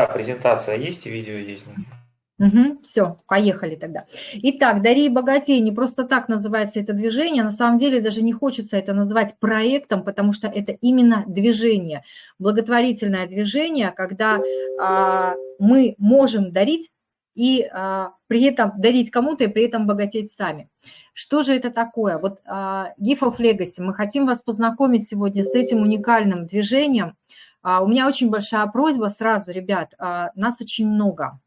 Да, презентация есть и видео есть. Угу, все, поехали тогда. Итак, «Дари и богатей» не просто так называется это движение, на самом деле даже не хочется это называть проектом, потому что это именно движение, благотворительное движение, когда а, мы можем дарить и а, при этом дарить кому-то и при этом богатеть сами. Что же это такое? Вот а, Gift of Legacy, мы хотим вас познакомить сегодня с этим уникальным движением. А, у меня очень большая просьба сразу, ребят, а, нас очень много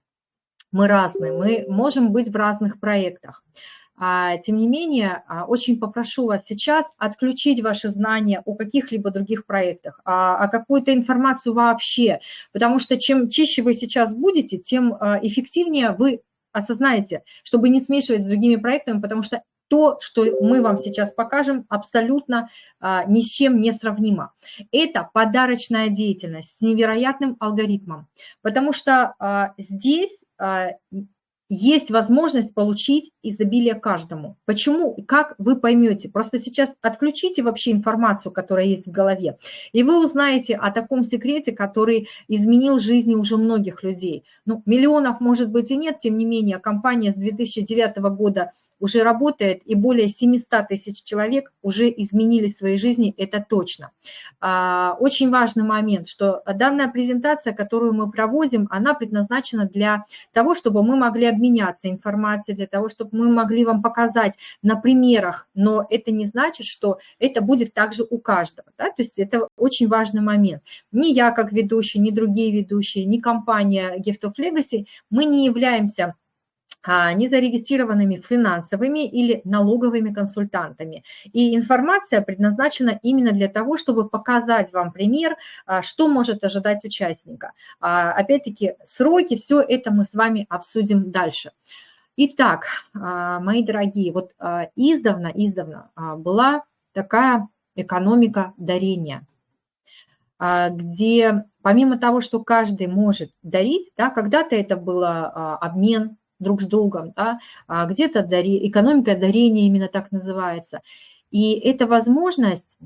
мы разные, мы можем быть в разных проектах. А, тем не менее, очень попрошу вас сейчас отключить ваши знания о каких-либо других проектах, о какую-то информацию вообще, потому что чем чище вы сейчас будете, тем эффективнее вы осознаете, чтобы не смешивать с другими проектами, потому что то, что мы вам сейчас покажем, абсолютно а, ни с чем не сравнимо. Это подарочная деятельность с невероятным алгоритмом, потому что а, здесь а, есть возможность получить изобилие каждому. Почему? Как вы поймете? Просто сейчас отключите вообще информацию, которая есть в голове, и вы узнаете о таком секрете, который изменил жизни уже многих людей. Ну, миллионов, может быть, и нет, тем не менее, компания с 2009 года уже работает, и более 700 тысяч человек уже изменили свои жизни, это точно. А, очень важный момент, что данная презентация, которую мы проводим, она предназначена для того, чтобы мы могли обменяться информацией, для того, чтобы мы могли вам показать на примерах, но это не значит, что это будет также у каждого. Да? То есть это очень важный момент. Ни я как ведущий, ни другие ведущие, ни компания Gift of Legacy, мы не являемся незарегистрированными финансовыми или налоговыми консультантами. И информация предназначена именно для того, чтобы показать вам пример, а, что может ожидать участника. А, опять-таки, сроки, все это мы с вами обсудим дальше. Итак, мои дорогие, вот издавна, издавна была такая экономика дарения, где помимо того, что каждый может дарить, да, когда-то это было обмен друг с другом, да, а где-то дари, экономика дарения именно так называется. И это возможность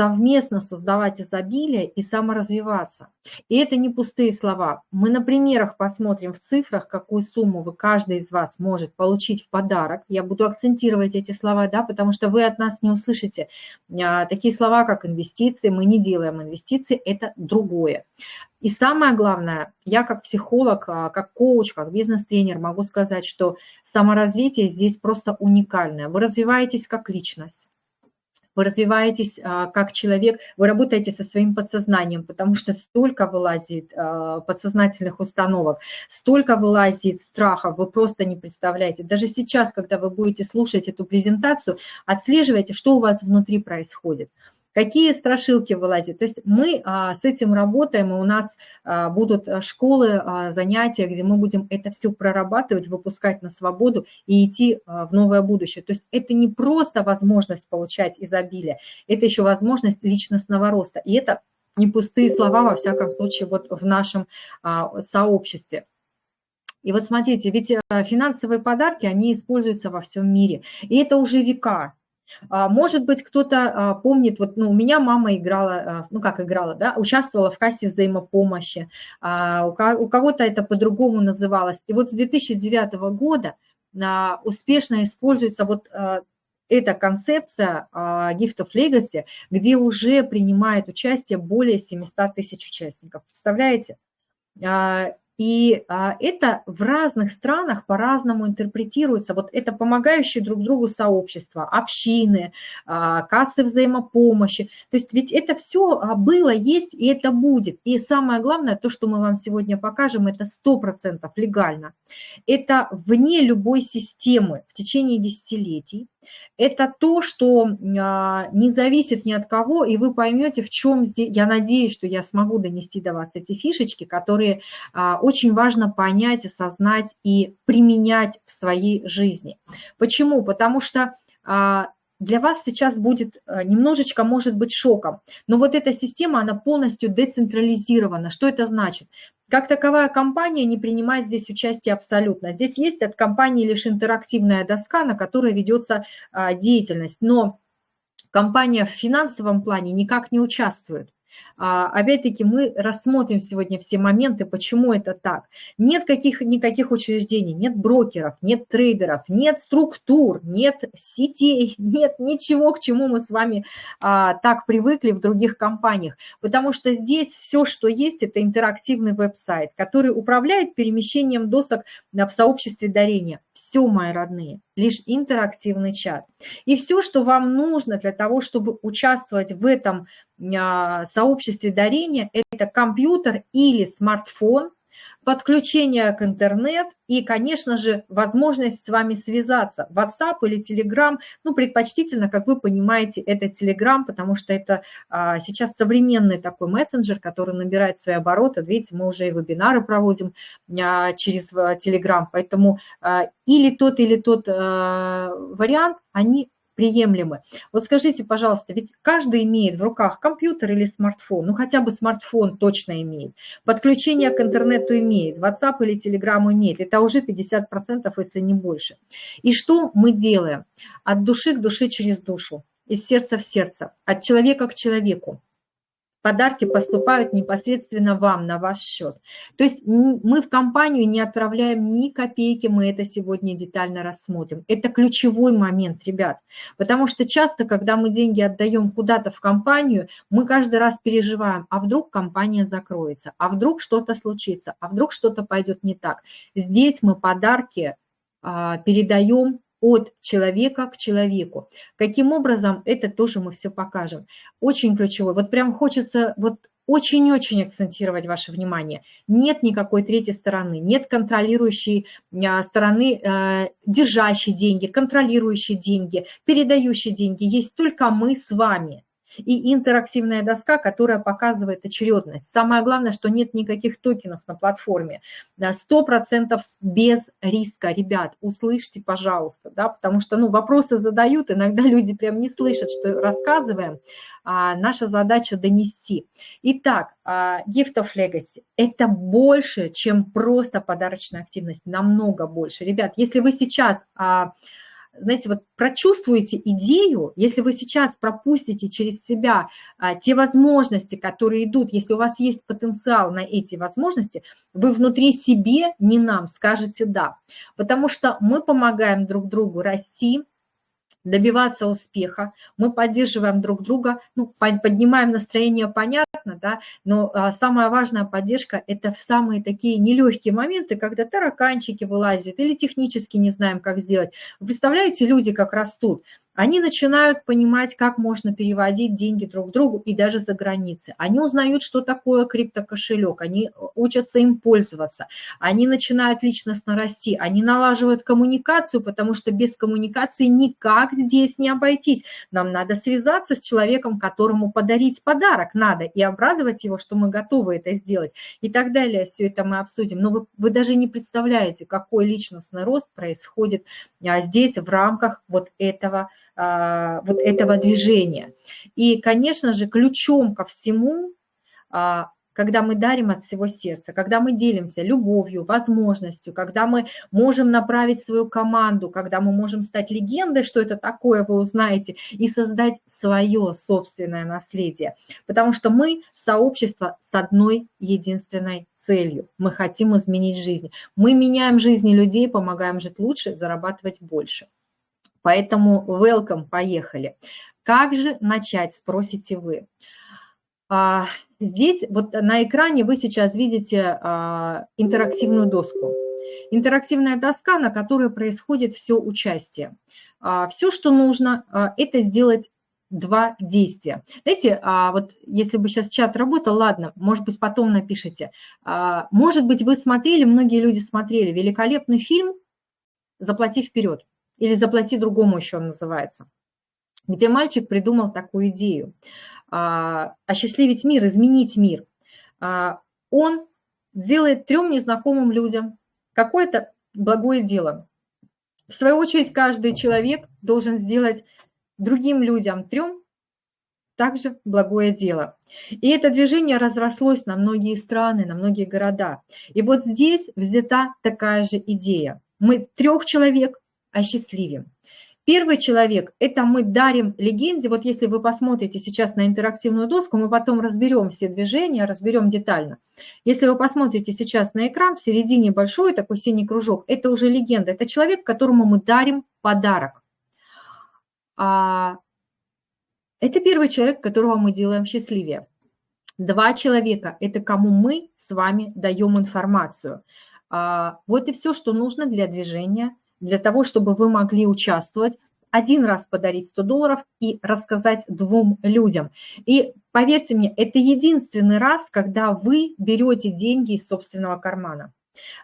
совместно создавать изобилие и саморазвиваться. И это не пустые слова. Мы на примерах посмотрим в цифрах, какую сумму вы, каждый из вас может получить в подарок. Я буду акцентировать эти слова, да, потому что вы от нас не услышите а, такие слова, как инвестиции. Мы не делаем инвестиции, это другое. И самое главное, я как психолог, а, как коуч, как бизнес-тренер могу сказать, что саморазвитие здесь просто уникальное. Вы развиваетесь как личность вы развиваетесь а, как человек, вы работаете со своим подсознанием, потому что столько вылазит а, подсознательных установок, столько вылазит страхов, вы просто не представляете. Даже сейчас, когда вы будете слушать эту презентацию, отслеживайте, что у вас внутри происходит какие страшилки вылазят. То есть мы а, с этим работаем, и у нас а, будут а, школы, занятия, где мы будем это все прорабатывать, выпускать на свободу и идти в новое будущее. То есть это не просто возможность получать изобилие, это еще возможность личностного роста. И это не пустые слова, во всяком случае, вот в нашем сообществе. И вот смотрите, ведь финансовые подарки, они используются во всем мире. И это уже века. А, может быть, кто-то а, помнит, вот ну, у меня мама играла, а, ну как играла, да, участвовала в кассе взаимопомощи, у кого-то это по-другому называлось. И вот с 2009 года успешно используется вот эта концепция Gift of Legacy, где уже принимает участие более 700 тысяч участников. Представляете? И а, это в разных странах по-разному интерпретируется. Вот это помогающие друг другу сообщества, общины, а, кассы взаимопомощи. То есть ведь это все а, было, есть и это будет. И самое главное, то, что мы вам сегодня покажем, это 100% легально. Это вне любой системы в течение десятилетий это то, что а, не зависит ни от кого, и вы поймете, в чем здесь, я надеюсь, что я смогу донести до вас эти фишечки, которые а, очень важно понять, осознать и применять в своей жизни. Почему? Потому что а, для вас сейчас будет э, немножечко, может быть, шоком. Но вот эта система, она полностью децентрализирована. Что это значит? Как таковая компания не принимает здесь участие абсолютно. Здесь есть от компании лишь интерактивная доска, на которой ведется а, деятельность. Но компания в финансовом плане никак не участвует. А, опять-таки мы рассмотрим сегодня все моменты, почему это так. Нет каких, никаких учреждений, нет брокеров, нет трейдеров, нет структур, нет сетей, нет ничего, к чему мы с вами а, так привыкли в других компаниях. Потому что здесь все, что есть, это интерактивный веб-сайт, который управляет перемещением досок в сообществе дарения. Все, мои родные, лишь интерактивный чат. И все, что вам нужно для того, чтобы участвовать в этом а, сообществе дарения, это компьютер или смартфон, подключение к интернет и, конечно же, возможность с вами связаться. WhatsApp или Telegram, ну, предпочтительно, как вы понимаете, это Telegram, потому что это а, сейчас современный такой мессенджер, который набирает свои обороты. Видите, мы уже и вебинары проводим а, через а, Telegram, поэтому а, или тот, или тот а, вариант, они приемлемы. Вот скажите, пожалуйста, ведь каждый имеет в руках компьютер или смартфон, ну хотя бы смартфон точно имеет, подключение к интернету имеет, WhatsApp или Telegram имеет, это уже 50%, если не больше. И что мы делаем? От души к душе через душу, из сердца в сердце, от человека к человеку подарки поступают непосредственно вам, на ваш счет. То есть мы в компанию не отправляем ни копейки, мы это сегодня детально рассмотрим. Это ключевой момент, ребят, потому что часто, когда мы деньги отдаем куда-то в компанию, мы каждый раз переживаем, а вдруг компания закроется, а вдруг что-то случится, а вдруг что-то пойдет не так. Здесь мы подарки а, передаем от человека к человеку. Каким образом, это тоже мы все покажем. Очень ключевой. Вот прям хочется вот очень-очень акцентировать ваше внимание. Нет никакой третьей стороны, нет контролирующей а, стороны, э, держащей деньги, контролирующей деньги, передающей деньги. Есть только мы с вами и интерактивная доска, которая показывает очередность. Самое главное, что нет никаких токенов на платформе. 100% без риска. Ребят, услышьте, пожалуйста, да, потому что ну, вопросы задают, иногда люди прям не слышат, что рассказываем. А наша задача донести. Итак, а, Gift of Legacy – это больше, чем просто подарочная активность, намного больше. Ребят, если вы сейчас а, знаете, вот прочувствуете идею, если вы сейчас пропустите через себя а, те возможности, которые идут, если у вас есть потенциал на эти возможности, вы внутри себе, не нам, скажете «да». Потому что мы помогаем друг другу расти, добиваться успеха, мы поддерживаем друг друга, ну, поднимаем настроение, понятно, да, но а, самая важная поддержка – это в самые такие нелегкие моменты, когда тараканчики вылазят или технически не знаем, как сделать. Вы представляете, люди как растут? Они начинают понимать, как можно переводить деньги друг другу и даже за границы. Они узнают, что такое криптокошелек, они учатся им пользоваться, они начинают личностно расти, они налаживают коммуникацию, потому что без коммуникации никак здесь не обойтись. Нам надо связаться с человеком, которому подарить подарок надо, и обрадовать его, что мы готовы это сделать, и так далее. Все это мы обсудим. Но вы, вы даже не представляете, какой личностный рост происходит а, здесь в рамках вот этого вот этого движения. И, конечно же, ключом ко всему, а, когда мы дарим от всего сердца, когда мы делимся любовью, возможностью, когда мы можем направить свою команду, когда мы можем стать легендой, что это такое, вы узнаете, и создать свое собственное наследие. Потому что мы сообщество с одной единственной целью. Мы хотим изменить жизнь. Мы меняем жизни людей, помогаем жить лучше, зарабатывать больше. Поэтому welcome, поехали. Как же начать, спросите вы. А, здесь вот на экране вы сейчас видите а, интерактивную доску. Интерактивная доска, на которой происходит все участие. А, все, что нужно, это сделать два действия. Знаете, вот если бы сейчас чат работал, ладно, может быть, потом напишите. Может быть, вы смотрели, многие люди смотрели великолепный фильм «Заплати вперед» или «Заплати другому» еще он называется, где мальчик придумал такую идею а, – осчастливить мир, изменить мир. А, он делает трем незнакомым людям какое-то благое дело. В свою очередь, каждый человек должен сделать другим людям трем также благое дело. И это движение разрослось на многие страны, на многие города. И вот здесь взята такая же идея. Мы трех человек осчастливим. Первый человек – это мы дарим легенде. Вот если вы посмотрите сейчас на интерактивную доску, мы потом разберем все движения, разберем детально. Если вы посмотрите сейчас на экран, в середине большой такой синий кружок, это уже легенда. Это человек, которому мы дарим подарок. А, это первый человек, которого мы делаем счастливее. Два человека – это кому мы с вами даем информацию. А, вот и все, что нужно для движения, для того, чтобы вы могли участвовать, один раз подарить 100 долларов и рассказать двум людям. И поверьте мне, это единственный раз, когда вы берете деньги из собственного кармана.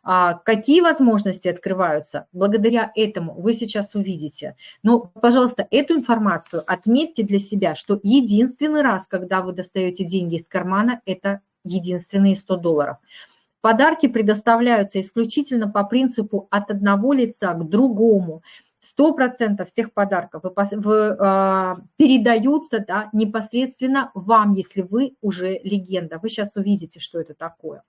А какие возможности открываются? Благодаря этому вы сейчас увидите. Но, пожалуйста, эту информацию отметьте для себя, что единственный раз, когда вы достаете деньги из кармана, это единственные 100 долларов. Подарки предоставляются исключительно по принципу от одного лица к другому. 100% всех подарков э, передаются да, непосредственно вам, если вы уже легенда. Вы сейчас увидите, что это такое.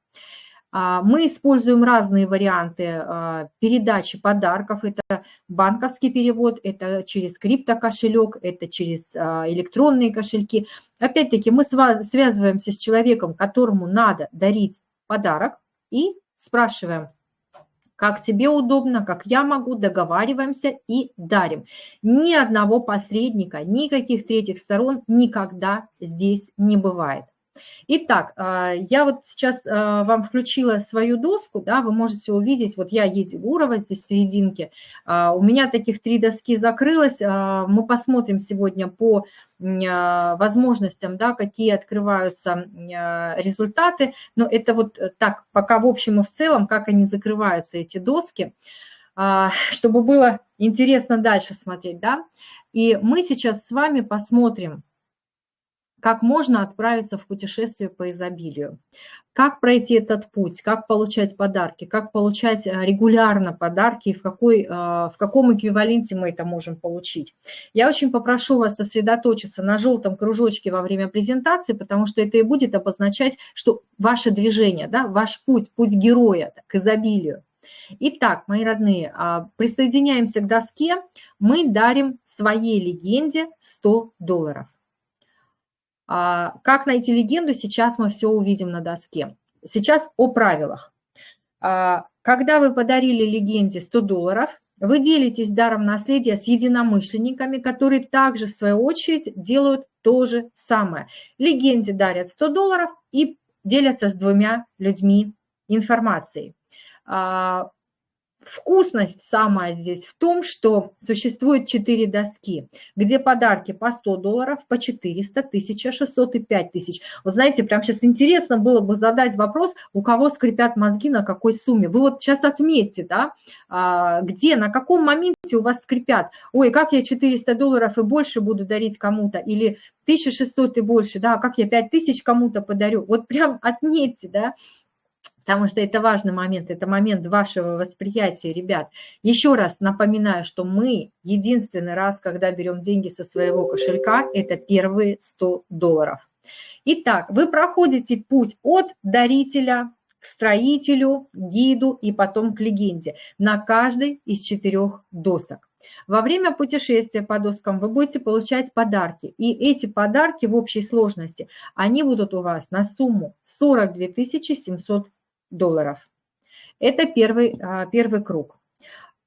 А, мы используем разные варианты а, передачи подарков. Это банковский перевод, это через криптокошелек, это через а, электронные кошельки. Опять-таки мы связываемся с человеком, которому надо дарить подарок и спрашиваем, как тебе удобно, как я могу, договариваемся и дарим. Ни одного посредника, никаких третьих сторон никогда здесь не бывает. Итак, а, я вот сейчас а, вам включила свою доску, да, вы можете увидеть, вот я Еди Гурова здесь в серединке, а, у меня таких три доски закрылось, мы посмотрим сегодня по возможностям, да, какие открываются результаты, но это вот так, пока в общем и в целом, как они закрываются, эти доски, чтобы было интересно дальше смотреть, да, и мы сейчас с вами посмотрим, как можно отправиться в путешествие по изобилию, как пройти этот путь, как получать подарки, как получать э, регулярно подарки и в, какой, э, в каком эквиваленте мы это можем получить. Я очень попрошу вас сосредоточиться на желтом кружочке во время презентации, потому что это и будет обозначать, что ваше движение, да, ваш путь, путь героя к изобилию. Итак, мои родные, а, присоединяемся к доске, мы дарим своей легенде 100 долларов. А, как найти легенду, сейчас мы все увидим на доске. Сейчас о правилах. А, когда вы подарили легенде 100 долларов, вы делитесь даром наследия с единомышленниками, которые также, в свою очередь, делают то же самое. Легенде дарят 100 долларов и делятся с двумя людьми информацией. А, Вкусность самая здесь в том, что существует 4 доски, где подарки по 100 долларов, по 400, 1600 и 5000. Вот знаете, прям сейчас интересно было бы задать вопрос, у кого скрипят мозги, на какой сумме. Вы вот сейчас отметьте, да, а, где, на каком моменте у вас скрипят. Ой, как я 400 долларов и больше буду дарить кому-то, или 1600 и больше, да, как я 5000 кому-то подарю. Вот прям отметьте, да, потому что это важный момент, это момент вашего восприятия, ребят. Еще раз напоминаю, что мы единственный раз, когда берем деньги со своего кошелька, это первые 100 долларов. Итак, вы проходите путь от дарителя к строителю, гиду и потом к легенде на каждой из четырех досок. Во время путешествия по доскам вы будете получать подарки. И эти подарки в общей сложности, они будут у вас на сумму 42 700 долларов. Это первый, а, первый круг.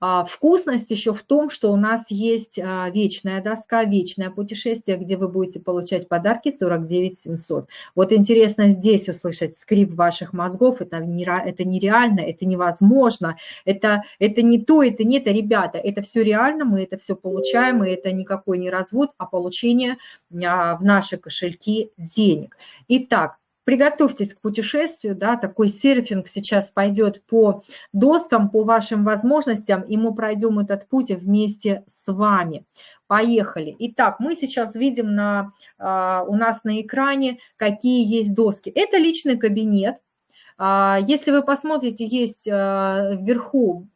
А вкусность еще в том, что у нас есть а, вечная доска, вечное путешествие, где вы будете получать подарки 49 700. Вот интересно здесь услышать скрип ваших мозгов, это, не, это нереально, это невозможно, это, это не то, это не это, ребята, это все реально, мы это все получаем, и это никакой не развод, а получение в наши кошельки денег. Итак, приготовьтесь к путешествию, да, такой серфинг сейчас пойдет по доскам, по вашим возможностям, и мы пройдем этот путь вместе с вами. Поехали. Итак, мы сейчас видим на, а, у нас на экране, какие есть доски. Это личный кабинет. А, если вы посмотрите, есть а, вверху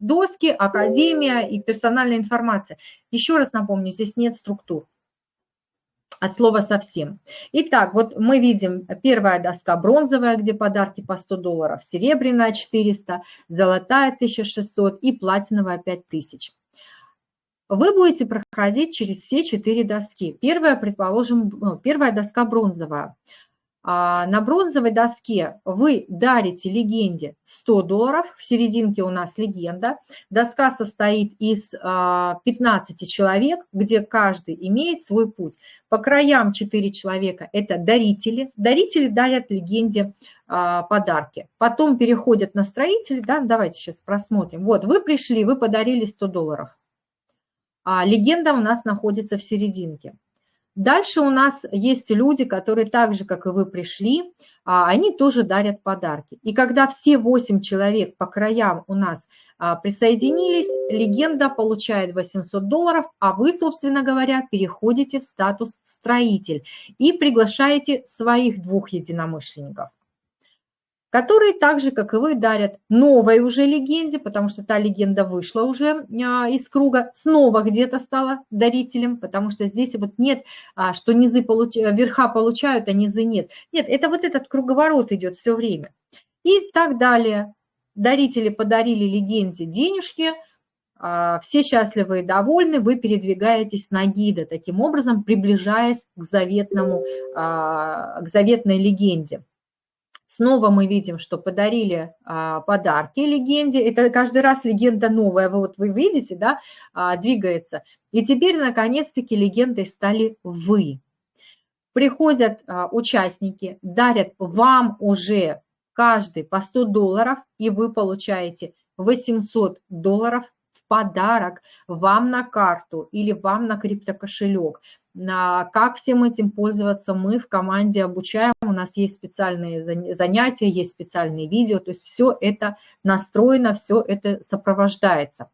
доски, академия и персональная информация. Еще раз напомню, здесь нет структур от слова совсем. Итак, вот мы видим первая доска бронзовая, где подарки по 100 долларов, серебряная 400, золотая 1600 и платиновая 5000. вы будете проходить через все четыре доски. Первая, предположим, ну, первая доска бронзовая. А, на бронзовой доске вы дарите легенде 100 долларов, в серединке у нас легенда. Доска состоит из 15 а, человек, где каждый имеет свой путь. По краям 4 человека – это дарители. Дарители дарят легенде а, подарки. Потом переходят на строителей. Да? Давайте сейчас просмотрим. Вот, вы пришли, вы подарили 100 долларов. А легенда у нас находится в серединке. Дальше у нас есть люди, которые так же, как и вы пришли, а, они тоже дарят подарки. И когда все 8 человек по краям у нас а, присоединились, легенда получает 800 долларов, а вы, собственно говоря, переходите в статус строитель и приглашаете своих двух единомышленников которые так же, как и вы, дарят новой уже легенде, потому что та легенда вышла уже а, из круга, снова где-то стала дарителем, потому что здесь вот нет, а, что низы получ... верха получают, а низы нет. Нет, это вот этот круговорот идет все время. И так далее. Дарители подарили легенде денежки, а, все счастливы и довольны, вы передвигаетесь на гида, таким образом приближаясь к, заветному, к заветной легенде. Снова мы видим, что подарили а, подарки легенде. Это каждый раз легенда новая. Вот вы видите, да, а, двигается. И теперь, наконец-таки, легендой стали вы. Приходят а, участники, дарят вам уже каждый по 100 долларов, и вы получаете 800 долларов в подарок вам на карту или вам на криптокошелек. Как всем этим пользоваться, мы в команде обучаем, у нас есть специальные занятия, есть специальные видео, то есть все это настроено, все это сопровождается.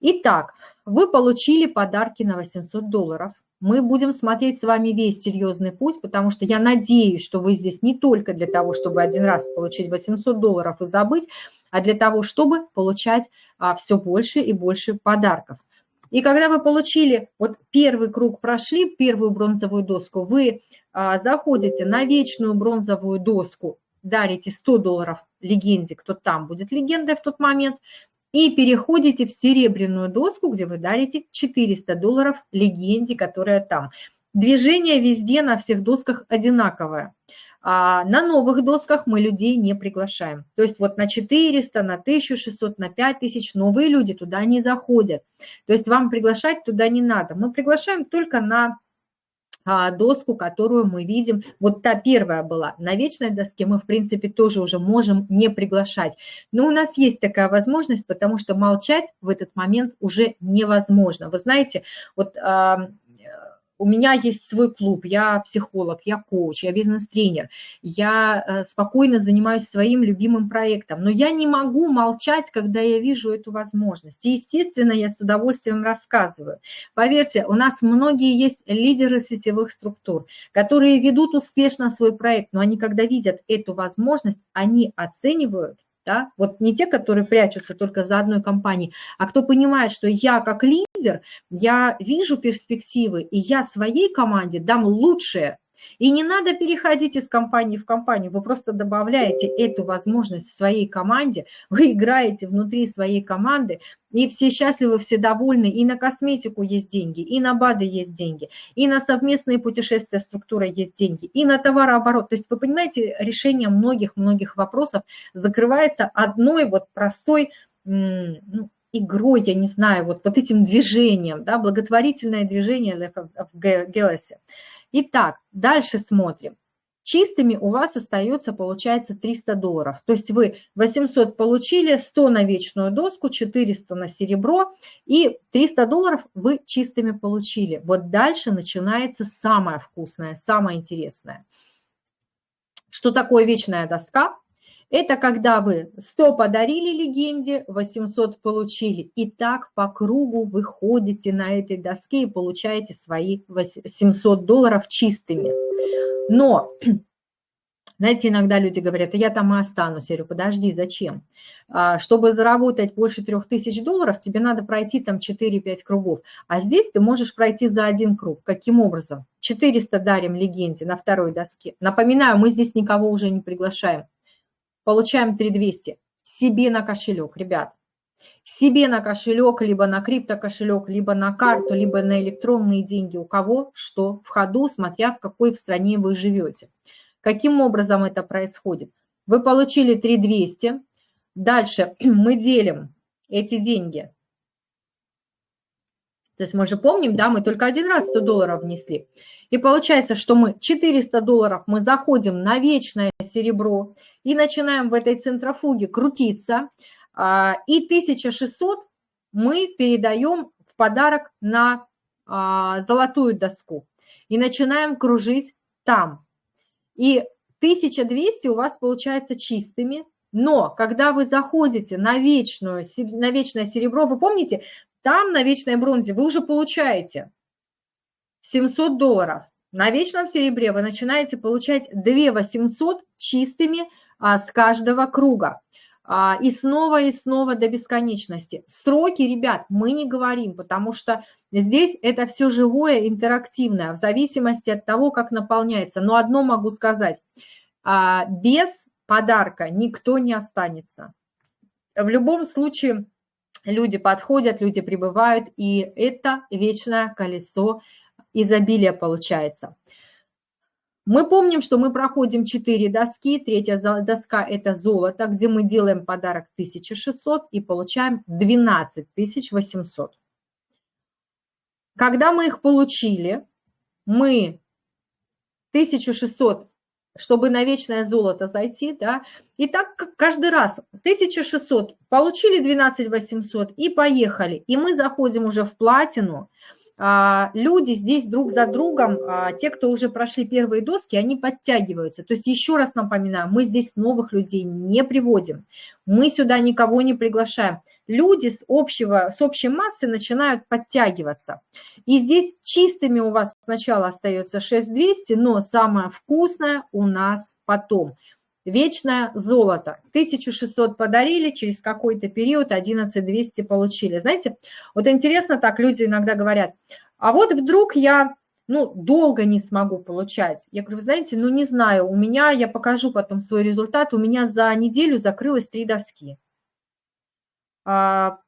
Итак, вы получили подарки на 800 долларов. Мы будем смотреть с вами весь серьезный путь, потому что я надеюсь, что вы здесь не только для того, чтобы один раз получить 800 долларов и забыть, а для того, чтобы получать а, все больше и больше подарков. И когда вы получили, вот первый круг прошли, первую бронзовую доску, вы а, заходите на вечную бронзовую доску, дарите 100 долларов легенде, кто там будет легендой в тот момент, и переходите в серебряную доску, где вы дарите 400 долларов легенде, которая там. Движение везде на всех досках одинаковое. А на новых досках мы людей не приглашаем. То есть вот на 400, на 1600, на 5000 новые люди туда не заходят. То есть вам приглашать туда не надо. Мы приглашаем только на а, доску, которую мы видим. Вот та первая была. На вечной доске мы, в принципе, тоже уже можем не приглашать. Но у нас есть такая возможность, потому что молчать в этот момент уже невозможно. Вы знаете, вот у меня есть свой клуб, я психолог, я коуч, я бизнес-тренер, я э, спокойно занимаюсь своим любимым проектом, но я не могу молчать, когда я вижу эту возможность. И, естественно, я с удовольствием рассказываю. Поверьте, у нас многие есть лидеры сетевых структур, которые ведут успешно свой проект, но они, когда видят эту возможность, они оценивают да? Вот не те, которые прячутся только за одной компанией, а кто понимает, что я как лидер, я вижу перспективы, и я своей команде дам лучшее, и не надо переходить из компании в компанию, вы просто добавляете эту возможность в своей команде, вы играете внутри своей команды, и все счастливы, все довольны, и на косметику есть деньги, и на БАДы есть деньги, и на совместные путешествия структура есть деньги, и на товарооборот. То есть вы понимаете, решение многих-многих вопросов закрывается одной вот простой ну, игрой, я не знаю, вот, вот этим движением, да, благотворительное движение в Гелосе. Итак, дальше смотрим. Чистыми у вас остается, получается, 300 долларов. То есть вы 800 получили, 100 на вечную доску, 400 на серебро и 300 долларов вы чистыми получили. Вот дальше начинается самое вкусное, самое интересное. Что такое вечная доска? Это когда вы 100 подарили легенде, 800 получили. И так по кругу вы ходите на этой доске и получаете свои 700 долларов чистыми. Но, знаете, иногда люди говорят, я там и останусь. Я говорю, подожди, зачем? А, чтобы заработать больше 3000 долларов, тебе надо пройти там 4-5 кругов. А здесь ты можешь пройти за один круг. Каким образом? 400 дарим легенде на второй доске. Напоминаю, мы здесь никого уже не приглашаем получаем 3200 себе на кошелек, ребят. себе на кошелек, либо на криптокошелек, либо на карту, либо на электронные деньги, у кого что в ходу, смотря в какой в стране вы живете. Каким образом это происходит? Вы получили 3200, дальше мы делим эти деньги. То есть мы же помним, да, мы только один раз 100 долларов внесли. И получается, что мы 400 долларов мы заходим на вечное серебро и начинаем в этой центрофуге крутиться. А, и 1600 мы передаем в подарок на а, золотую доску и начинаем кружить там. И 1200 у вас получается чистыми, но когда вы заходите на, вечную, на вечное серебро, вы помните, там на вечной бронзе вы уже получаете 700 долларов. На вечном серебре вы начинаете получать 2 800 чистыми а, с каждого круга. А, и снова и снова до бесконечности. Сроки, ребят, мы не говорим, потому что здесь это все живое, интерактивное, в зависимости от того, как наполняется. Но одно могу сказать, а, без подарка никто не останется. В любом случае люди подходят, люди прибывают, и это вечное колесо изобилия получается. Мы помним, что мы проходим 4 доски. Третья доска – это золото, где мы делаем подарок 1600 и получаем 12800. Когда мы их получили, мы 1600, чтобы на вечное золото зайти, да, и так каждый раз 1600, получили 12800 и поехали. И мы заходим уже в платину – а, люди здесь друг за другом, а, те, кто уже прошли первые доски, они подтягиваются. То есть еще раз напоминаю, мы здесь новых людей не приводим, мы сюда никого не приглашаем. Люди с, общего, с общей массы начинают подтягиваться. И здесь чистыми у вас сначала остается 6200, но самое вкусное у нас потом. Вечное золото. 1600 подарили, через какой-то период 11200 получили. Знаете, вот интересно так, люди иногда говорят, а вот вдруг я ну, долго не смогу получать. Я говорю, вы знаете, ну не знаю, у меня, я покажу потом свой результат, у меня за неделю закрылось три доски. А,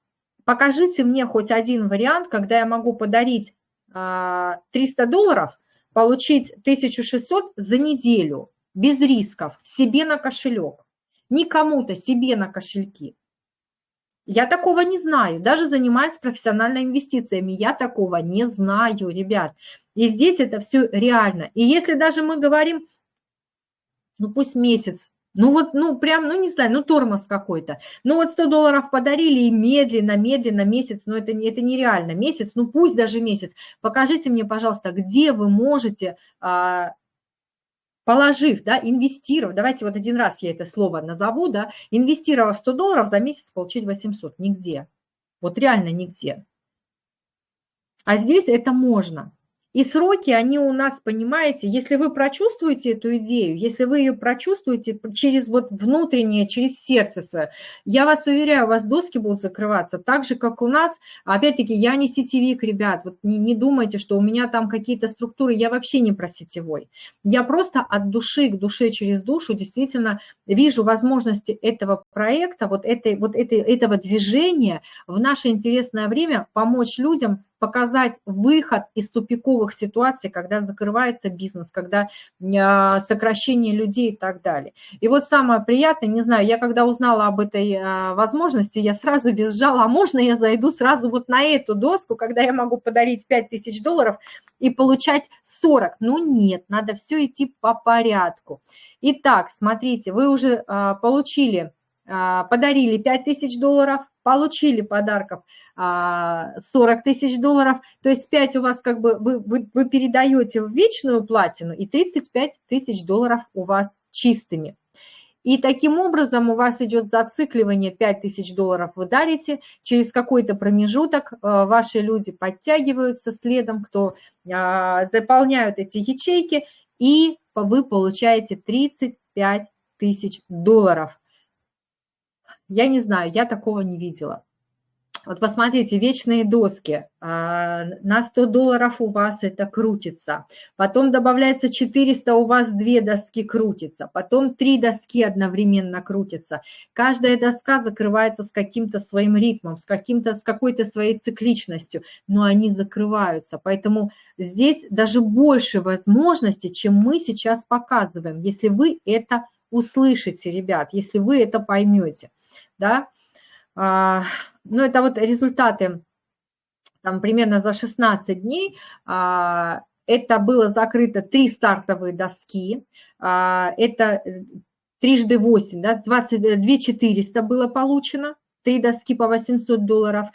покажите мне хоть один вариант, когда я могу подарить 300 а, долларов, получить 1600 за неделю без рисков, себе на кошелек. Не кому-то, себе на кошельки. Я такого не знаю. Даже занимаясь профессиональными инвестициями, я такого не знаю, ребят. И здесь это все реально. И если даже мы говорим, ну пусть месяц, ну вот, ну прям, ну не знаю, ну тормоз какой-то. Ну вот 100 долларов подарили и медленно, медленно месяц, но это, это нереально. Месяц, ну пусть даже месяц. Покажите мне, пожалуйста, где вы можете а, положив, да, инвестировав, давайте вот один раз я это слово назову, да, инвестировав 100 долларов, за месяц получить 800, нигде. Вот реально нигде. А здесь это можно. И сроки, они у нас, понимаете, если вы прочувствуете эту идею, если вы ее прочувствуете через вот внутреннее, через сердце свое, я вас уверяю, у вас доски будут закрываться так же, как у нас. Опять-таки, я не сетевик, ребят, вот не, не думайте, что у меня там какие-то структуры, я вообще не про сетевой. Я просто от души к душе через душу действительно вижу возможности этого проекта, вот, этой, вот этой, этого движения в наше интересное время помочь людям показать выход из тупиковых ситуаций, когда закрывается бизнес, когда а, сокращение людей и так далее. И вот самое приятное, не знаю, я когда узнала об этой а, возможности, я сразу визжала, а можно я зайду сразу вот на эту доску, когда я могу подарить 5000 долларов и получать 40? Ну нет, надо все идти по порядку. Итак, смотрите, вы уже а, получили, подарили 5000 долларов, получили подарков 40 а, тысяч долларов, то есть 5 у вас как бы, вы, вы, вы передаете в вечную платину и 35 тысяч долларов у вас чистыми. И таким образом у вас идет зацикливание 5 тысяч долларов вы дарите, через какой-то промежуток а, ваши люди подтягиваются следом, кто а, заполняют эти ячейки, и вы получаете 35 тысяч долларов. Я не знаю, я такого не видела. Вот посмотрите, вечные доски. А, на 100 долларов у вас это крутится. Потом добавляется 400, у вас две доски крутятся. Потом три доски одновременно крутятся. Каждая доска закрывается с каким-то своим ритмом, с, каким-то, с какой-то своей цикличностью, но они закрываются. Поэтому здесь даже больше возможностей, чем мы сейчас показываем, если вы это услышите, ребят, если вы это поймете. Да? А, ну, это вот результаты там, примерно за 16 дней. А, это было закрыто три стартовые доски. А, это э, трижды 8, да, 22 400 было получено. Три доски по 800 долларов.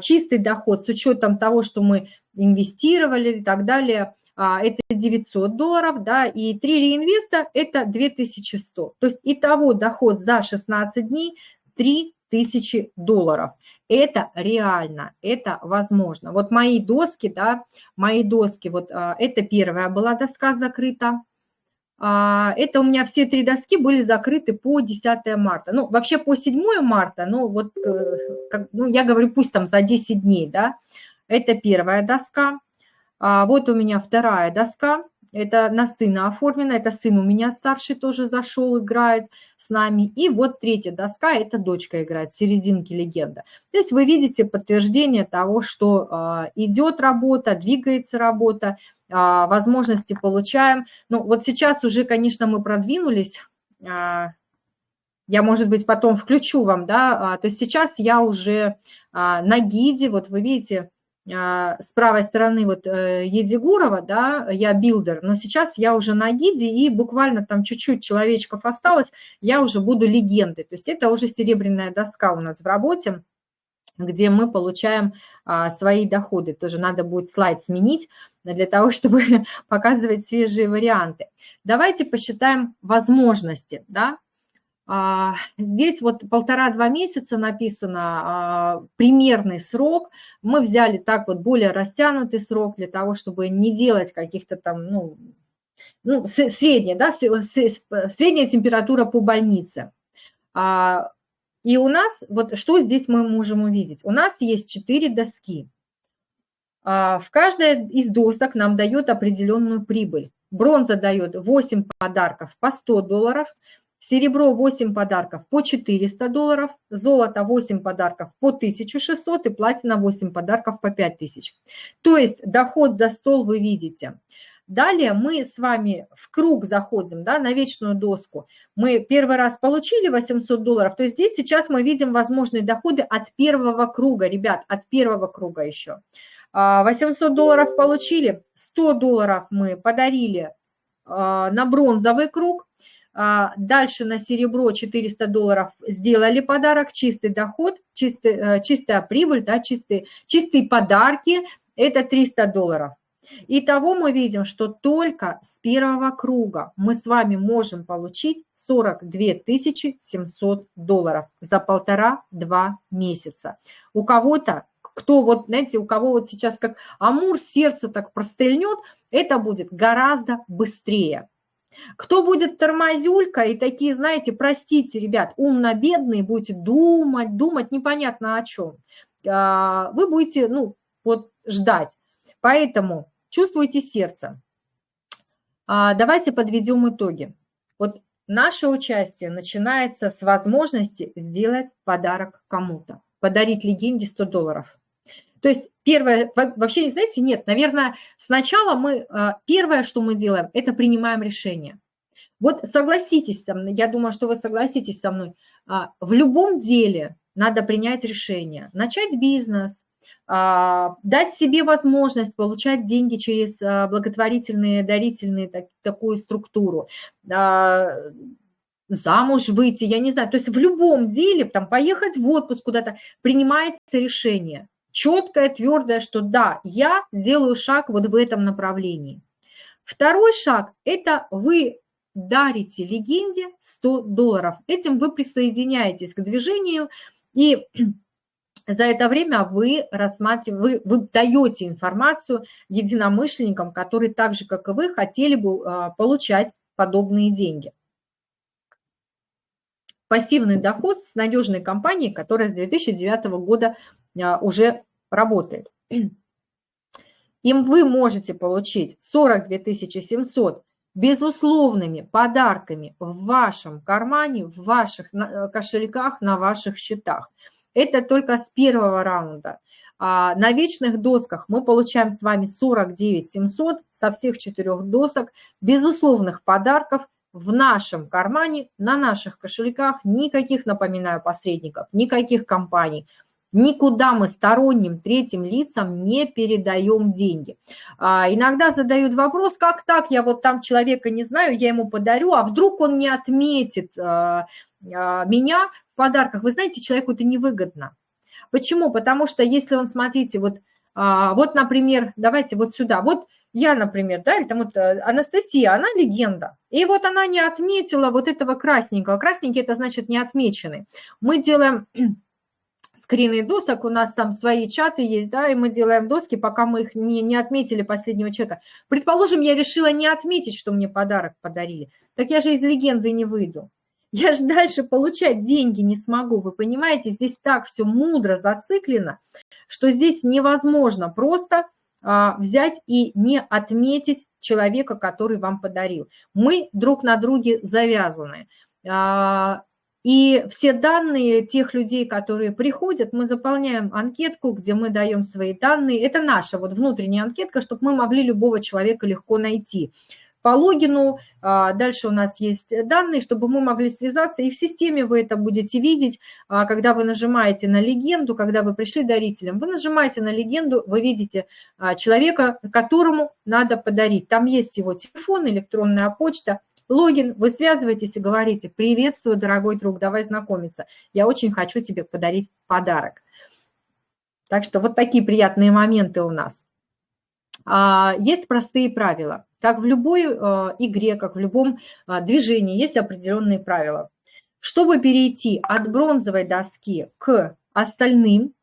Чистый доход с учетом того, что мы инвестировали и так далее, это 900 долларов, да, и три реинвеста – это 2100. То есть итого доход за 16 дней 3 тысячи долларов. Это реально, это возможно. Вот мои доски, да, мои доски, вот а, это первая была доска закрыта. А, это у меня все три доски были закрыты по 10 марта. Ну, вообще по 7 марта, ну, вот, э, как, ну, я говорю, пусть там за 10 дней, да. Это первая доска. А, вот у меня вторая доска это на сына оформлено, это сын у меня старший тоже зашел, играет с нами. И вот третья доска, это дочка играет, серединки легенда. Здесь вы видите подтверждение того, что а, идет работа, двигается работа, а, возможности получаем. Ну вот сейчас уже, конечно, мы продвинулись, а, я, может быть, потом включу вам, да, то есть сейчас я уже на гиде, вот вы видите, с правой стороны вот э, Едигурова, да, я builder, но сейчас я уже на гиде, и буквально там чуть-чуть человечков осталось, я уже буду легендой. То есть это уже серебряная доска у нас в работе, где мы получаем а, свои доходы. Тоже надо будет слайд сменить для того, чтобы показывать свежие варианты. Давайте посчитаем возможности, да, а, здесь вот полтора-два месяца написано а, примерный срок. Мы взяли так вот более растянутый срок для того, чтобы не делать каких-то там, ну, ну средняя, да, средняя температура по больнице. А, и у нас, вот что здесь мы можем увидеть? У нас есть четыре доски. В каждой из досок нам дает определенную прибыль. Бронза дает 8 подарков по 100 долларов – Серебро 8 подарков по 400 долларов, золото 8 подарков по 1600 и платина 8 подарков по 5000. То есть доход за стол вы видите. Далее мы с вами в круг заходим, да, на вечную доску. Мы первый раз получили 800 долларов, то есть здесь сейчас мы видим возможные доходы от первого круга, ребят, от первого круга еще. 800 а, долларов получили, 100 долларов мы подарили а, на бронзовый круг, дальше на серебро 400 долларов сделали подарок, чистый доход, чистый, э, чистая прибыль, да, чистые, чистые подарки – это 300 долларов. Итого мы видим, что только с первого круга мы с вами можем получить 42 700 долларов за полтора-два месяца. У кого-то, кто вот, знаете, у кого вот сейчас как амур сердце так прострельнет, это будет гораздо быстрее. Кто будет тормозюлька и такие, знаете, простите, ребят, умно-бедные, будете думать, думать непонятно о чем. А, вы будете, ну, вот ждать. Поэтому чувствуйте сердце. А, давайте подведем итоги. Вот наше участие начинается с возможности сделать подарок кому-то. Подарить легенде 100 долларов. То есть первое, вообще, не знаете, нет, наверное, сначала мы, а, первое, что мы делаем, это принимаем решение. Вот согласитесь со мной, я думаю, что вы согласитесь со мной, а, в любом деле надо принять решение, начать бизнес, а, дать себе возможность получать деньги через благотворительные, дарительные такую структуру, замуж выйти, я не знаю, то есть в любом деле, там, поехать в отпуск куда-то, принимается решение четкое, твердое, что да, я делаю шаг вот в этом направлении. Второй шаг – это вы дарите легенде 100 долларов. Этим вы присоединяетесь к движению, и за это время вы, рассматриваете, вы, вы даете информацию единомышленникам, которые так же, как и вы, хотели бы а, получать подобные деньги. Пассивный доход с надежной компанией, которая с 2009 года уже работает. Им вы можете получить 42 700 безусловными подарками в вашем кармане, в ваших э, кошельках, на ваших счетах. Это только с первого раунда. А на вечных досках мы получаем с вами 49 700 со всех четырех досок безусловных подарков в нашем кармане, на наших кошельках, никаких, напоминаю, посредников, никаких компаний – Никуда мы сторонним третьим лицам не передаем деньги. А, иногда задают вопрос, как так, я вот там человека не знаю, я ему подарю, а вдруг он не отметит а, а, меня в подарках. Вы знаете, человеку это невыгодно. Почему? Потому что если он, смотрите, вот, а, вот, например, давайте вот сюда, вот я, например, да, или там вот э, Анастасия, она легенда. И вот она не отметила вот этого красненького. Красненький – это значит не отмеченный. Мы делаем скрины досок, у нас там свои чаты есть, да, и мы делаем доски, пока мы их не, не отметили последнего человека. Предположим, я решила не отметить, что мне подарок подарили, так я же из легенды не выйду. Я же дальше получать деньги не смогу, вы понимаете, здесь так все мудро зациклено, что здесь невозможно просто а, взять и не отметить человека, который вам подарил. Мы друг на друге завязаны. А, и все данные тех людей, которые приходят, мы заполняем анкетку, где мы даем свои данные. Это наша вот внутренняя анкетка, чтобы мы могли любого человека легко найти. По логину, а, дальше у нас есть данные, чтобы мы могли связаться, и в системе вы это будете видеть, а, когда вы нажимаете на легенду, когда вы пришли дарителем, вы нажимаете на легенду, вы видите а, человека, которому надо подарить. Там есть его телефон, электронная почта, логин, вы связываетесь и говорите, приветствую, дорогой друг, давай знакомиться, я очень хочу тебе подарить подарок. Так что вот такие приятные моменты у нас. А, есть простые правила. Как в любой а, игре, как в любом а, движении, есть определенные правила. Чтобы перейти от бронзовой доски к остальным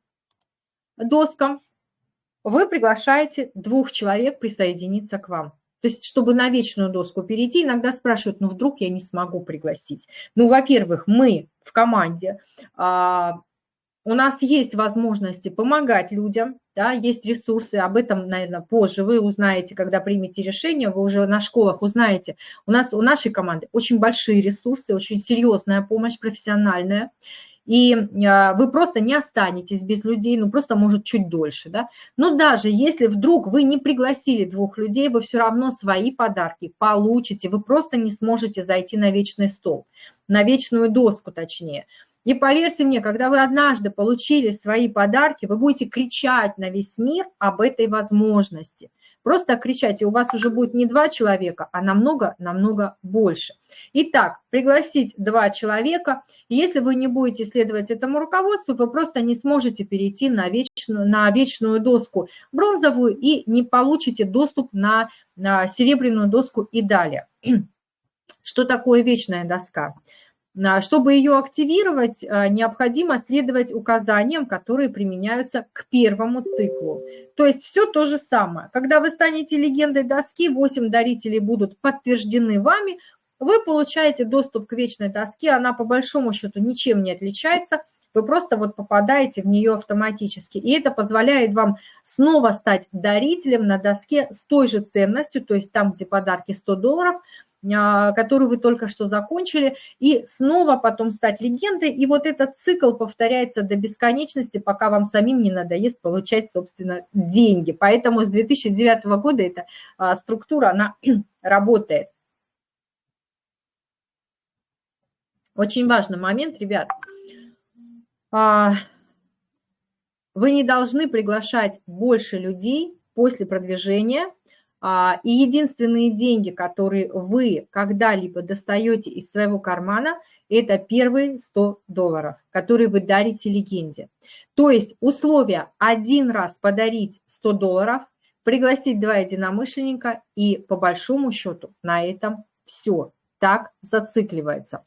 доскам, вы приглашаете двух человек присоединиться к вам. То есть, чтобы на вечную доску перейти, иногда спрашивают, ну, вдруг я не смогу пригласить. Ну, во-первых, мы в команде, а, у нас есть возможности помогать людям, да, есть ресурсы, об этом, наверное, позже вы узнаете, когда примете решение, вы уже на школах узнаете. У нас, у нашей команды очень большие ресурсы, очень серьезная помощь профессиональная и а, вы просто не останетесь без людей, ну просто может чуть дольше, да. Но даже если вдруг вы не пригласили двух людей, вы все равно свои подарки получите, вы просто не сможете зайти на вечный стол, на вечную доску точнее. И поверьте мне, когда вы однажды получили свои подарки, вы будете кричать на весь мир об этой возможности – Просто кричать, и у вас уже будет не два человека, а намного-намного больше. Итак, пригласить два человека. Если вы не будете следовать этому руководству, вы просто не сможете перейти на вечную, на вечную доску бронзовую и не получите доступ на, на серебряную доску и далее. Что такое вечная доска? Чтобы ее активировать, а, необходимо следовать указаниям, которые применяются к первому циклу. То есть все то же самое. Когда вы станете легендой доски, 8 дарителей будут подтверждены вами, вы получаете доступ к вечной доске, она по большому счету ничем не отличается, вы просто вот попадаете в нее автоматически. И это позволяет вам снова стать дарителем на доске с той же ценностью, то есть там, где подарки 100 долларов – а, которую вы только что закончили, и снова потом стать легендой. И вот этот цикл повторяется до бесконечности, пока вам самим не надоест получать, собственно, деньги. Поэтому с 2009 года эта а, структура, она работает. Очень важный момент, ребят. А, вы не должны приглашать больше людей после продвижения, а, и единственные деньги, которые вы когда-либо достаете из своего кармана, это первые 100 долларов, которые вы дарите легенде. То есть условия один раз подарить 100 долларов, пригласить два единомышленника и по большому счету на этом все. Так зацикливается.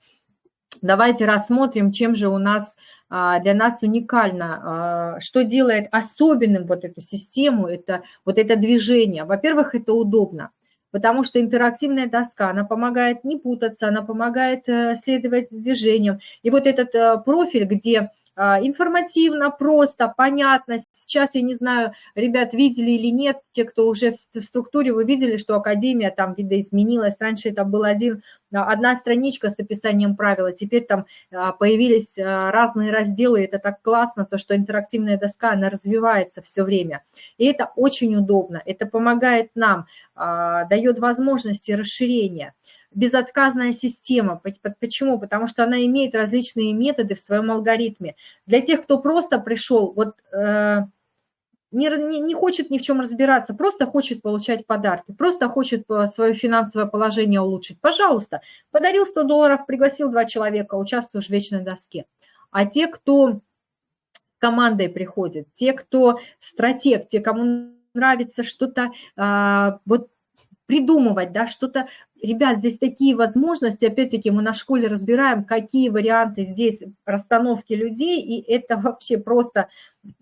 Давайте рассмотрим, чем же у нас а, для нас уникально, а, что делает особенным вот эту систему, это вот это движение. Во-первых, это удобно, потому что интерактивная доска, она помогает не путаться, она помогает э, следовать движениям. И вот этот э, профиль, где а, информативно, просто, понятно. Сейчас, я не знаю, ребят, видели или нет, те, кто уже в структуре, вы видели, что Академия там видоизменилась. Раньше это был один, а, одна страничка с описанием правил, теперь там а, появились разные разделы. Это так классно, то, что интерактивная доска, она развивается все время. И это очень удобно, это помогает нам, дает возможности расширения безотказная система. Почему? Потому что она имеет различные методы в своем алгоритме. Для тех, кто просто пришел, вот э, не, не, не хочет ни в чем разбираться, просто хочет получать подарки, просто хочет свое финансовое положение улучшить, пожалуйста, подарил 100 долларов, пригласил два человека, участвуешь в вечной доске. А те, кто командой приходит, те, кто стратег, те, кому нравится что-то, а, вот придумывать, да, что-то Ребят, здесь такие возможности, опять-таки мы на школе разбираем, какие варианты здесь расстановки людей, и это вообще просто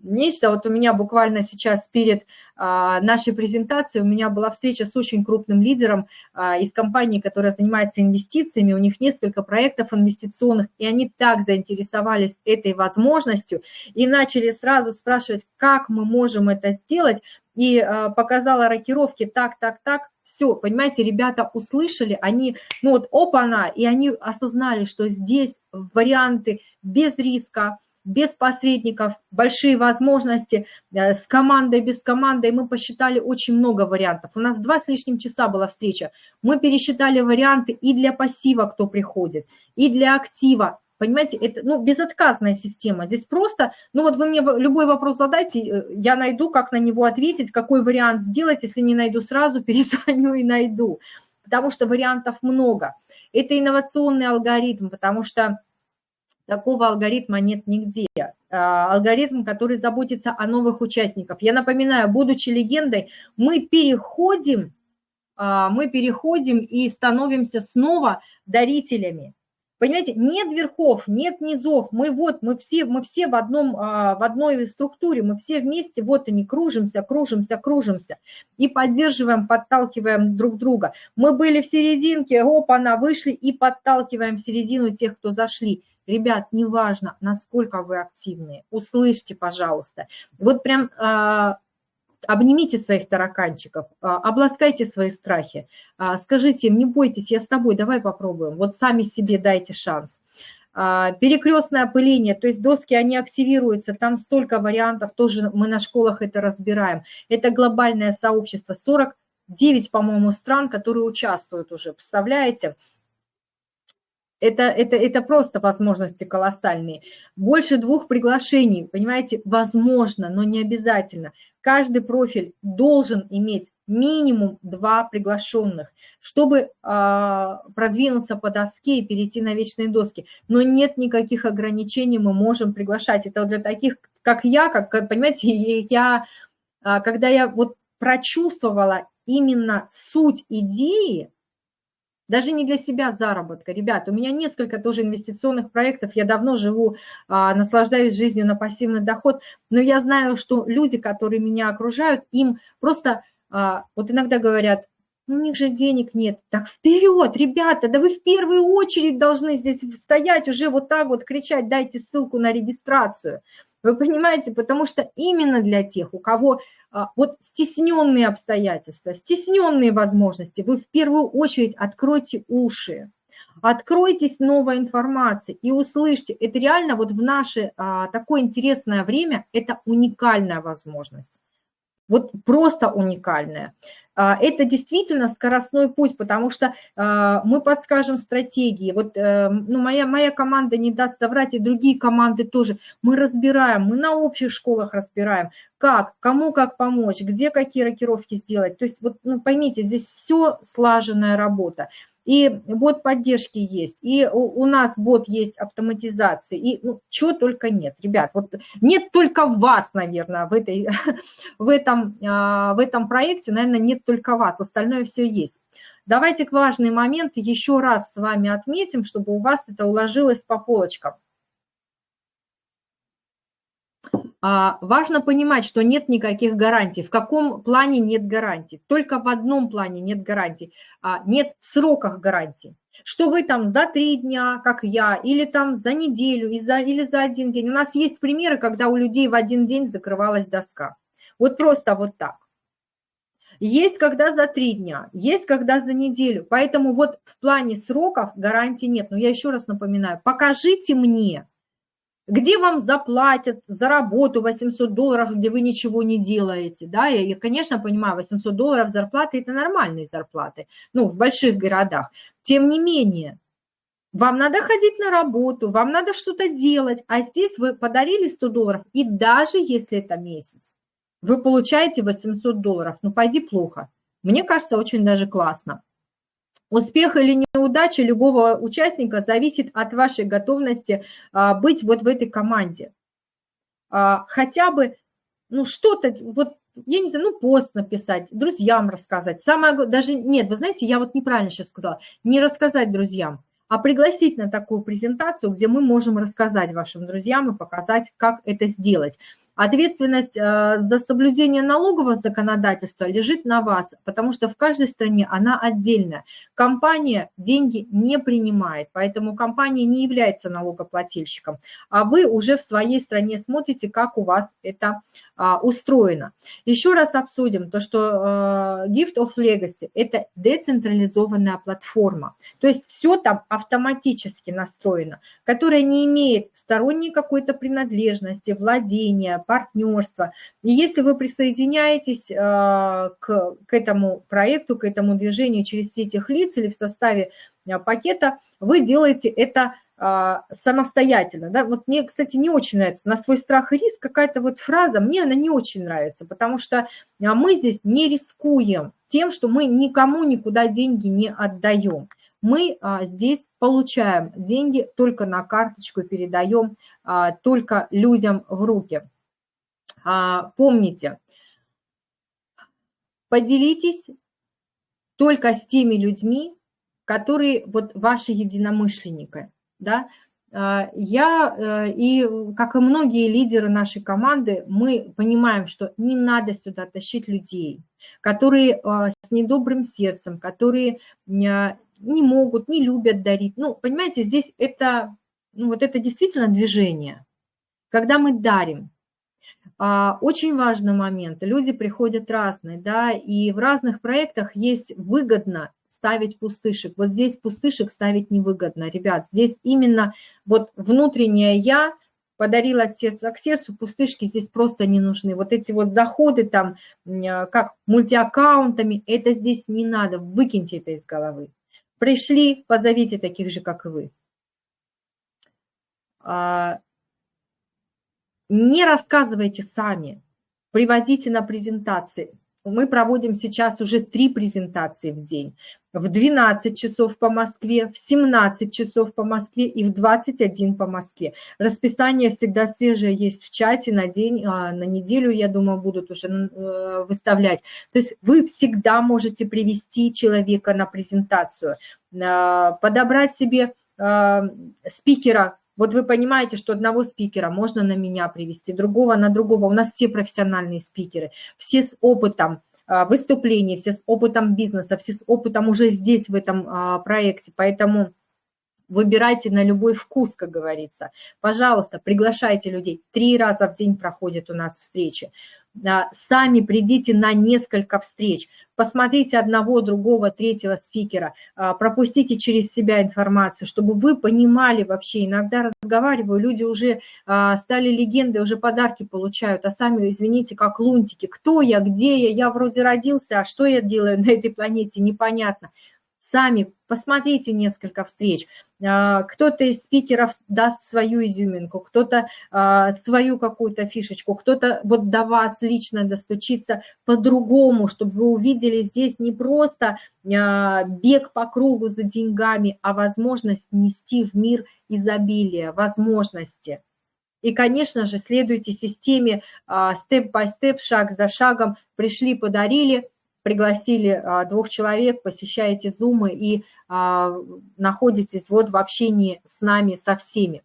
нечто. Вот у меня буквально сейчас перед а, нашей презентацией у меня была встреча с очень крупным лидером а, из компании, которая занимается инвестициями, у них несколько проектов инвестиционных, и они так заинтересовались этой возможностью и начали сразу спрашивать, как мы можем это сделать, и а, показала рокировки так, так, так, все, понимаете, ребята услышали, они, ну вот, опа-на, и они осознали, что здесь варианты без риска, без посредников, большие возможности, э, с командой, без команды, мы посчитали очень много вариантов. У нас два с лишним часа была встреча. Мы пересчитали варианты и для пассива, кто приходит, и для актива, Понимаете, это ну, безотказная система. Здесь просто, ну вот вы мне любой вопрос задайте, э, я найду, как на него ответить, какой вариант сделать. Если не найду сразу, перезвоню и найду. Потому что вариантов много. Это инновационный алгоритм, потому что такого алгоритма нет нигде. А, алгоритм, который заботится о новых участниках. Я напоминаю, будучи легендой, мы переходим, а, мы переходим и становимся снова дарителями. Понимаете, нет верхов, нет низов, мы вот, мы все, мы все в, одном, а, в одной структуре, мы все вместе, вот они, кружимся, кружимся, кружимся и поддерживаем, подталкиваем друг друга. Мы были в серединке, опа, на вышли и подталкиваем в середину тех, кто зашли. Ребят, неважно, насколько вы активные, услышьте, пожалуйста. Вот прям а, обнимите своих тараканчиков, а, обласкайте свои страхи, а, скажите им, не бойтесь, я с тобой, давай попробуем, вот сами себе дайте шанс. А, перекрестное опыление, то есть доски, они активируются, там столько вариантов, тоже мы на школах это разбираем. Это глобальное сообщество, 49, по-моему, стран, которые участвуют уже, представляете? Это, это, это просто возможности колоссальные. Больше двух приглашений, понимаете, возможно, но не обязательно каждый профиль должен иметь минимум два приглашенных, чтобы а, продвинуться по доске и перейти на вечные доски. Но нет никаких ограничений, мы можем приглашать. Это для таких, как я, как, понимаете, я, а, когда я вот прочувствовала именно суть идеи, даже не для себя заработка. Ребят, у меня несколько тоже инвестиционных проектов, я давно живу, а, наслаждаюсь жизнью на пассивный доход, но я знаю, что люди, которые меня окружают, им просто, а, вот иногда говорят, у них же денег нет. Так вперед, ребята, да вы в первую очередь должны здесь стоять, уже вот так вот кричать, дайте ссылку на регистрацию. Вы понимаете, потому что именно для тех, у кого а, вот стесненные обстоятельства, стесненные возможности, вы в первую очередь откройте уши, откройтесь новой информации и услышьте. Это реально вот в наше а, такое интересное время, это уникальная возможность. Вот просто уникальная. А, это действительно скоростной путь, потому что а, мы подскажем стратегии. Вот э, ну, моя, моя команда не даст соврать, и другие команды тоже. Мы разбираем, мы на общих школах разбираем, как, кому как помочь, где какие рокировки сделать. То есть вот ну, поймите, здесь все слаженная работа и бот поддержки есть, и у, у нас бот есть автоматизации, и ну, чего только нет. Ребят, вот нет только вас, наверное, в, этой, в, этом, а, в этом проекте, наверное, нет только вас, остальное все есть. Давайте к важный момент еще раз с вами отметим, чтобы у вас это уложилось по полочкам. А, важно понимать, что нет никаких гарантий. В каком плане нет гарантий? Только в одном плане нет гарантий. А, нет в сроках гарантий. что вы там за три дня, как я, или там за неделю, или за, или за один день. У нас есть примеры, когда у людей в один день закрывалась доска. Вот просто вот так. Есть когда за три дня, есть когда за неделю. Поэтому вот в плане сроков гарантии нет. Но я еще раз напоминаю, покажите мне, где вам заплатят за работу 800 долларов, где вы ничего не делаете. Да? Я, я, конечно, понимаю, 800 долларов зарплаты – это нормальные зарплаты, ну, в больших городах. Тем не менее, вам надо ходить на работу, вам надо что-то делать, а здесь вы подарили 100 долларов, и даже если это месяц, вы получаете 800 долларов. Ну, пойди плохо. Мне кажется, очень даже классно. Успех или неудача любого участника зависит от вашей готовности а, быть вот в этой команде. А, хотя бы, ну, что-то, вот, я не знаю, ну, пост написать, друзьям рассказать. Самое, даже, нет, вы знаете, я вот неправильно сейчас сказала, не рассказать друзьям, а пригласить на такую презентацию, где мы можем рассказать вашим друзьям и показать, как это сделать. Ответственность э, за соблюдение налогового законодательства лежит на вас, потому что в каждой стране она отдельная. Компания деньги не принимает, поэтому компания не является налогоплательщиком, а вы уже в своей стране смотрите, как у вас это а, устроено. Еще раз обсудим то, что э, Gift of Legacy – это децентрализованная платформа, то есть все там автоматически настроено, которая не имеет сторонней какой-то принадлежности, владения, партнерства. И если вы присоединяетесь э, к, к этому проекту, к этому движению через третьих лиц или в составе пакета, вы делаете это а, самостоятельно. Да? Вот мне, кстати, не очень нравится на свой страх и риск какая-то вот фраза, мне она не очень нравится, потому что а, мы здесь не рискуем тем, что мы никому никуда деньги не отдаем. Мы а, здесь получаем деньги только на карточку, передаем только людям в руки. Помните, поделитесь только с теми людьми, которые вот ваши единомышленники да, а, я э, и, как и многие лидеры нашей команды, мы понимаем, что не надо сюда тащить людей, которые а, с недобрым сердцем, которые не могут, не любят дарить. Ну, понимаете, здесь это, ну, вот это действительно движение. Когда мы дарим, а, очень важный момент. Люди приходят разные, да, и в разных проектах есть выгодно ставить пустышек. Вот здесь пустышек ставить невыгодно, ребят. Здесь именно вот внутреннее «я» подарила от сердца к сердцу, пустышки здесь просто не нужны. Вот эти вот заходы там, э, как мультиаккаунтами, это здесь не надо, выкиньте это из головы. Пришли, позовите таких же, как и вы. А, не рассказывайте сами, приводите на презентации. Мы проводим сейчас уже три презентации в день в 12 часов по Москве, в 17 часов по Москве и в 21 по Москве. Расписание всегда свежее есть в чате на день, а, на неделю, я думаю, будут уже э, выставлять. То есть вы всегда можете привести человека на презентацию, а, подобрать себе а, спикера, вот вы понимаете, что одного спикера можно на меня привести, другого на другого. У нас все профессиональные спикеры, все с опытом, а, выступлений, все с опытом бизнеса, все с опытом уже здесь, в этом а, проекте. Поэтому выбирайте на любой вкус, как говорится. Пожалуйста, приглашайте людей. Три раза в день проходят у нас встречи. Сами придите на несколько встреч, посмотрите одного, другого, третьего спикера, а, пропустите через себя информацию, чтобы вы понимали вообще. Иногда разговариваю, люди уже а, стали легендой, уже подарки получают, а сами, извините, как лунтики. Кто я, где я, я вроде родился, а что я делаю на этой планете, непонятно. Сами посмотрите несколько встреч. А, кто-то из спикеров даст свою изюминку, кто-то а, свою какую-то фишечку, кто-то вот до вас лично достучится по-другому, чтобы вы увидели здесь не просто а, бег по кругу за деньгами, а возможность нести в мир изобилие, возможности. И, конечно же, следуйте системе степ-бай-степ, шаг за шагом, пришли, подарили – пригласили а, двух человек, посещаете зумы и а, находитесь вот в общении с нами, со всеми.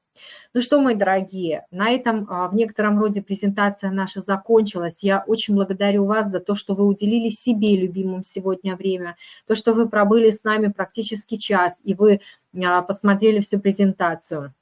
Ну что, мои дорогие, на этом а, в некотором роде презентация наша закончилась. Я очень благодарю вас за то, что вы уделили себе любимым сегодня время, то, что вы пробыли с нами практически час, и вы посмотрели всю презентацию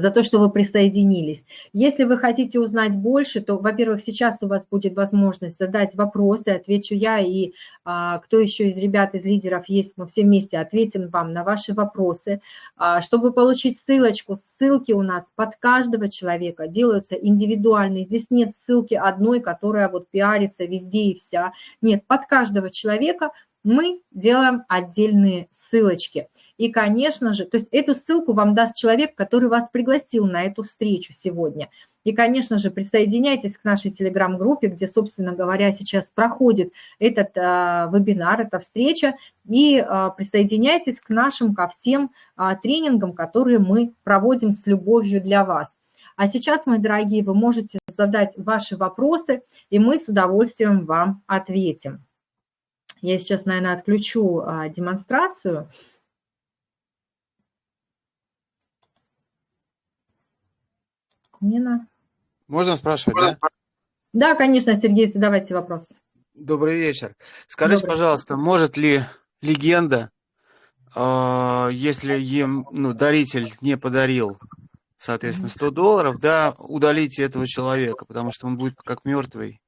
за то, что вы присоединились. Если вы хотите узнать больше, то, во-первых, сейчас у вас будет возможность задать вопросы, отвечу я, и а, кто еще из ребят, из лидеров есть, мы все вместе ответим вам на ваши вопросы. А, чтобы получить ссылочку, ссылки у нас под каждого человека делаются индивидуальные. Здесь нет ссылки одной, которая вот пиарится везде и вся. Нет, под каждого человека мы делаем отдельные ссылочки. И, конечно же, то есть эту ссылку вам даст человек, который вас пригласил на эту встречу сегодня. И, конечно же, присоединяйтесь к нашей телеграм-группе, где, собственно говоря, сейчас проходит этот а, вебинар, эта встреча, и а, присоединяйтесь к нашим, ко всем а, тренингам, которые мы проводим с любовью для вас. А сейчас, мои дорогие, вы можете задать ваши вопросы, и мы с удовольствием вам ответим. Я сейчас, наверное, отключу а, демонстрацию. Нина. Можно спрашивать, да? Да, конечно, Сергей, задавайте вопросы. Добрый вечер. Скажите, Добрый. пожалуйста, может ли легенда, э, если им ну, даритель не подарил, соответственно, 100 долларов, да, удалить этого человека, потому что он будет как мертвый?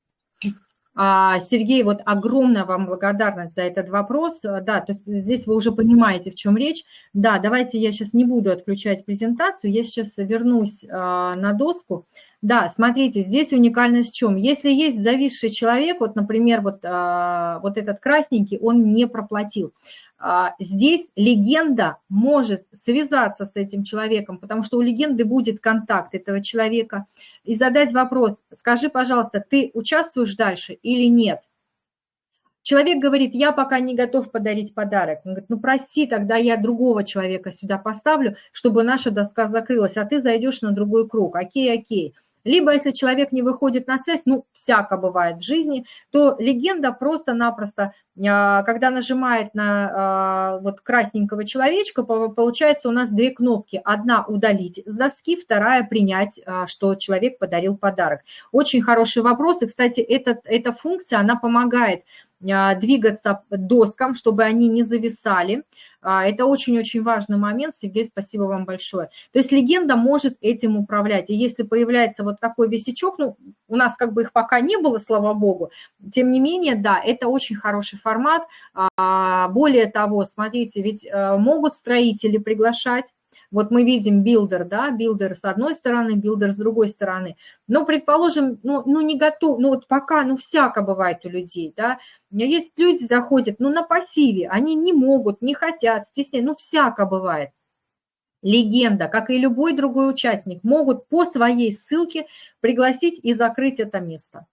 А, Сергей, вот огромная вам благодарность за этот вопрос. Да, то есть здесь вы уже понимаете, в чем речь. Да, давайте я сейчас не буду отключать презентацию, я сейчас вернусь а, на доску. Да, смотрите, здесь уникальность в чем? Если есть зависший человек, вот, например, вот, а, вот этот красненький, он не проплатил. А, здесь легенда может связаться с этим человеком, потому что у легенды будет контакт этого человека, и задать вопрос, скажи, пожалуйста, ты участвуешь дальше или нет? Человек говорит, я пока не готов подарить подарок. Он говорит, ну прости, тогда я другого человека сюда поставлю, чтобы наша доска закрылась, а ты зайдешь на другой круг. Окей, окей. Либо, если человек не выходит на связь, ну, всяко бывает в жизни, то легенда просто-напросто, а, когда нажимает на а, вот красненького человечка, получается у нас две кнопки. Одна удалить с доски, вторая принять, а, что человек подарил подарок. Очень хороший вопрос. И, кстати, эта, эта функция, она помогает двигаться доскам, чтобы они не зависали. А, это очень-очень важный момент. Сергей, спасибо вам большое. То есть легенда может этим управлять. И если появляется вот такой висячок, ну, у нас как бы их пока не было, слава богу, тем не менее, да, это очень хороший формат. А, более того, смотрите, ведь э, могут строители приглашать вот мы видим билдер, да, билдер с одной стороны, builder с другой стороны. Но, предположим, ну, ну не готов, ну вот пока, ну всяко бывает у людей, да. У меня есть люди заходят, ну на пассиве, они не могут, не хотят, стесняют, ну всяко бывает. Легенда, как и любой другой участник, могут по своей ссылке пригласить и закрыть это место.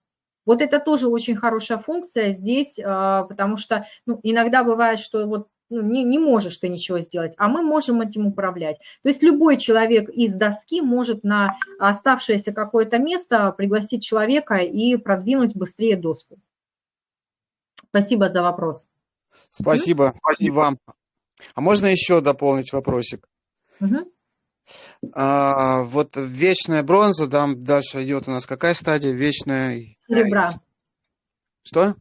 Вот это тоже очень хорошая функция здесь, а, потому что ну, иногда бывает, что вот ну, не, не можешь ты ничего сделать, а мы можем этим управлять. То есть любой человек из доски может на оставшееся какое-то место пригласить человека и продвинуть быстрее доску. Спасибо за вопрос. Спасибо, спасибо вам. А можно еще дополнить вопросик? Угу. А, вот вечная бронза, там дальше идет у нас какая стадия? Вечная... Серебра. Что?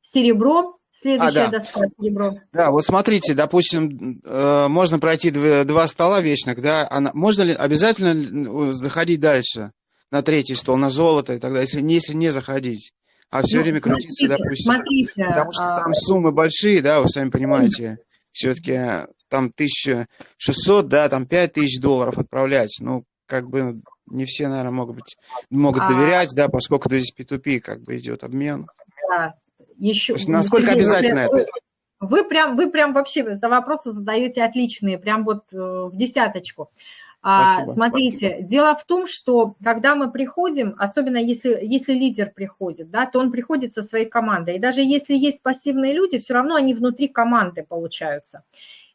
Серебро, Следующая а, да. доска серебро. Да, вот смотрите, допустим, э, можно пройти два стола вечных, да, она, можно ли обязательно заходить дальше на третий стол, на золото и так далее, если не, если не заходить, а все ну, время крутиться, допустим. Смотрите, потому что а... там суммы большие, да, вы сами понимаете, все-таки там 1600, да, там 5000 долларов отправлять, ну, как бы не все, наверное, могут быть, могут а... доверять, да, поскольку здесь P2P как бы идет обмен. Да, еще... насколько Сергей, обязательно вы, это? Вы прям, вы прям вообще за вопросы задаете отличные, прям вот э, в десяточку. А, Спасибо. Смотрите, дело в том, что когда мы приходим, особенно если, если лидер приходит, да, то он приходит со своей командой. И даже если есть пассивные люди, все равно они внутри команды получаются.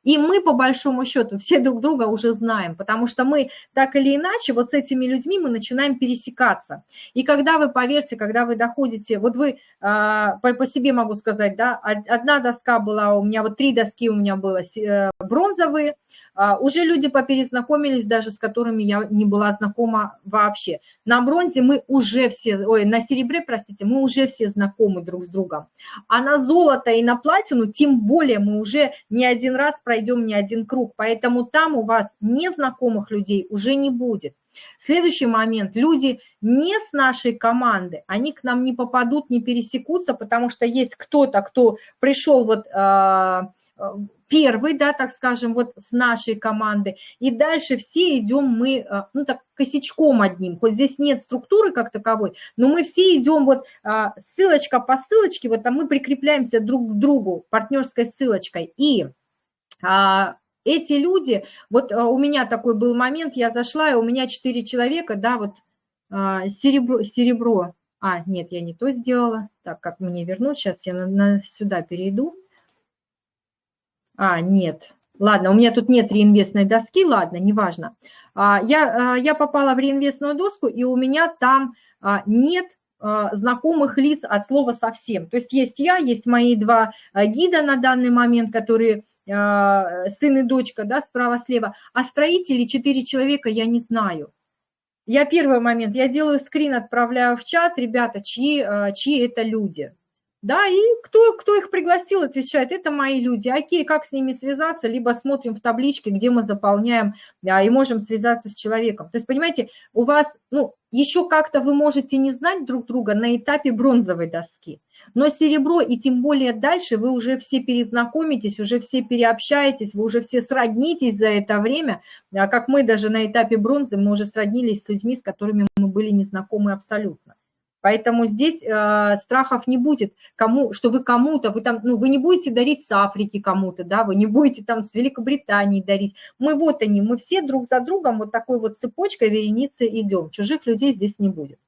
И мы, по большому счету, все друг друга уже знаем, потому что мы так или иначе вот с этими людьми мы начинаем пересекаться. И когда вы, поверьте, когда вы доходите, вот вы, а, по, себе могу сказать, да, одна доска была у меня, вот три доски у меня было э, бронзовые, уже люди поперезнакомились даже, с которыми я не была знакома вообще. На бронзе мы уже все, ой, на серебре, простите, мы уже все знакомы друг с другом. А на золото и на платину, тем более мы уже не один раз пройдем не один круг. Поэтому там у вас незнакомых людей уже не будет. Следующий момент. Люди не с нашей команды, они к нам не попадут, не пересекутся, потому что есть кто-то, кто пришел вот а, первый, да, так скажем, вот с нашей команды, и дальше все идем мы, а, ну так, косячком одним, хоть здесь нет структуры как таковой, но мы все идем вот а, ссылочка по ссылочке, вот там мы прикрепляемся друг к другу партнерской ссылочкой, и эти люди, вот а, у меня такой был момент, я зашла, и у меня четыре человека, да, вот а, серебро, серебро, а, нет, я не то сделала, так, как мне вернуть, сейчас я на, на, сюда перейду, а, нет, ладно, у меня тут нет реинвестной доски, ладно, неважно, а, я, я попала в реинвестную доску, и у меня там нет знакомых лиц от слова совсем. То есть есть я, есть мои два гида на данный момент, которые а, сын и дочка, да, справа-слева, а строители четыре человека я не знаю. Я первый момент, я делаю скрин, отправляю в чат, ребята, чьи, а, чьи это люди. Да, и кто, кто их пригласил, отвечает, это мои люди. Окей, как с ними связаться? Либо смотрим в табличке, где мы заполняем, да, и можем связаться с человеком. То есть, понимаете, у вас, ну, еще как-то вы можете не знать друг друга на этапе бронзовой доски. Но серебро и тем более дальше вы уже все перезнакомитесь, уже все переобщаетесь, вы уже все сроднитесь за это время. А как мы даже на этапе бронзы, мы уже сроднились с людьми, с которыми мы были незнакомы абсолютно. Поэтому здесь э, страхов не будет, кому, что вы кому-то, вы там, ну, вы не будете дарить с Африки кому-то, да, вы не будете там с Великобритании дарить. Мы вот они, мы все друг за другом вот такой вот цепочкой вереницы идем. Чужих людей здесь не будет.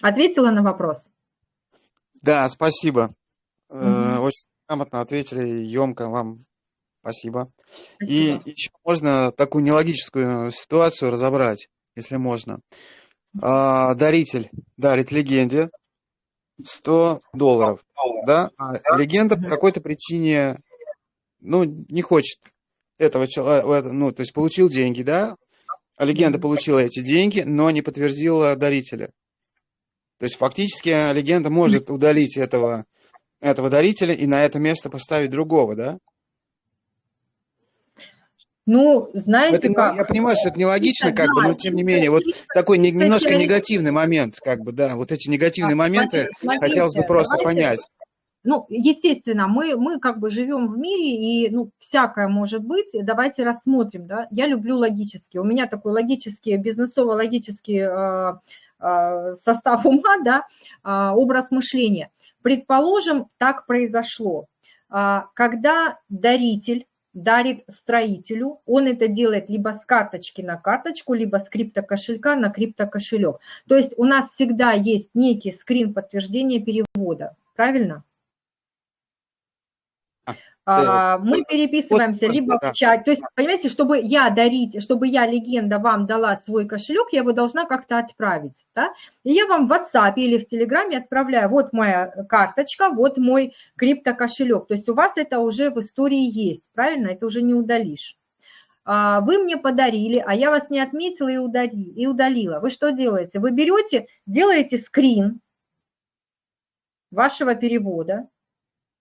Ответила на вопрос? Да, спасибо. Угу. Очень грамотно ответили, емко вам спасибо. спасибо. И еще можно такую нелогическую ситуацию разобрать, если можно. А, даритель. Дарит легенде. 100 долларов, да, а легенда по какой-то причине, ну, не хочет этого человека, ну, то есть получил деньги, да, а легенда получила эти деньги, но не подтвердила дарителя. То есть фактически легенда может удалить этого, этого дарителя и на это место поставить другого, да? Ну, знаете это, как... Я понимаю, что это нелогично, как да, бы, но тем не менее, вот такой не, немножко негативный момент, как бы, да, вот эти негативные моменты смотрите, хотелось бы просто давайте, понять. Ну, естественно, мы, мы как бы живем в мире, и, ну, всякое может быть. Давайте рассмотрим, да. Я люблю логически. У меня такой логический, бизнесово-логический э, Э, состав ума, да, а, образ мышления. Предположим, так произошло. А, когда даритель дарит строителю, он это делает либо с карточки на карточку, либо с криптокошелька на криптокошелек. То есть у нас всегда есть некий скрин подтверждения перевода, правильно? А, мы переписываемся вот, либо в чат. То есть, понимаете, чтобы я дарить, чтобы я, легенда, вам дала свой кошелек, я его должна как-то отправить. Да? И я вам в WhatsApp или в Телеграме отправляю, вот моя карточка, вот мой криптокошелек. То есть у вас это уже в истории есть, правильно? Это уже не удалишь. А, вы мне подарили, а я вас не отметила и удалила. Вы что делаете? Вы берете, делаете скрин вашего перевода,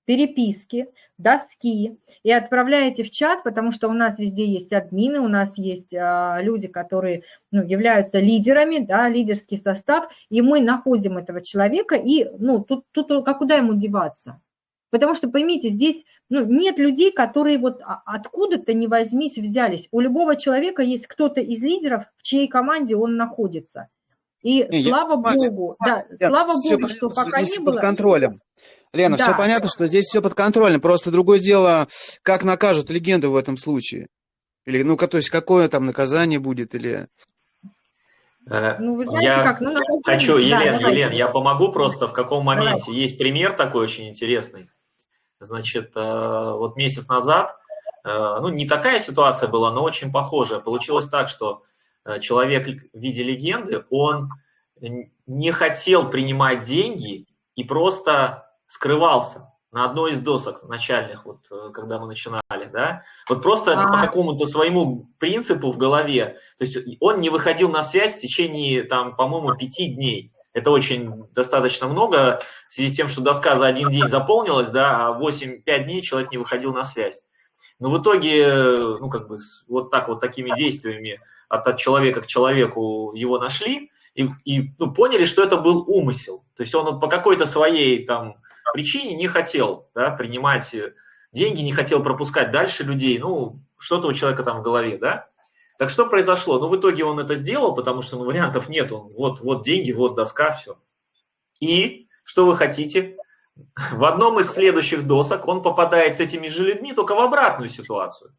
переписки, доски и отправляете в чат, потому что у нас везде есть админы, у нас есть а, люди, которые ну, являются лидерами, да, лидерский состав, и мы находим этого человека, и ну, тут, тут как куда ему деваться? Потому что, поймите, здесь ну, нет людей, которые вот откуда-то не возьмись взялись. У любого человека есть кто-то из лидеров, в чьей команде он находится. И не, слава я, богу, я, да, я, слава богу, что пока не было... под контролем. Лена, да. все понятно, что здесь все под контролем. Просто другое дело, как накажут легенду в этом случае. Или, ну, то есть, какое там наказание будет, или... Э, ну, вы знаете, я как? Ну, хочу, Елен, да, Елен, я помогу просто в каком моменте. Давай. Есть пример такой очень интересный. Значит, э, вот месяц назад, э, ну, не такая ситуация была, но очень похожая. Получилось так, что человек в виде легенды, он не хотел принимать деньги и просто скрывался. на одной из досок начальных, вот э, когда мы начинали, да, вот просто а -а -а. по какому-то своему принципу в голове, то есть он не выходил на связь в течение, там, по-моему, пяти дней. Это очень достаточно много, в связи с тем, что доска за один день заполнилась, да, а 8-5 дней человек не выходил на связь. Но в итоге, ну, как бы, вот так вот такими действиями от, от человека к человеку его нашли и, и ну, поняли, что это был умысел. То есть он по какой-то своей там причине не хотел да, принимать э, деньги, не хотел пропускать дальше людей, ну, что-то у человека там в голове, да. Так что произошло? Ну, в итоге он это сделал, потому что ну, вариантов нет, он, вот, вот деньги, вот доска, все. И что вы хотите? В одном из следующих досок он попадает с этими же людьми только в обратную ситуацию.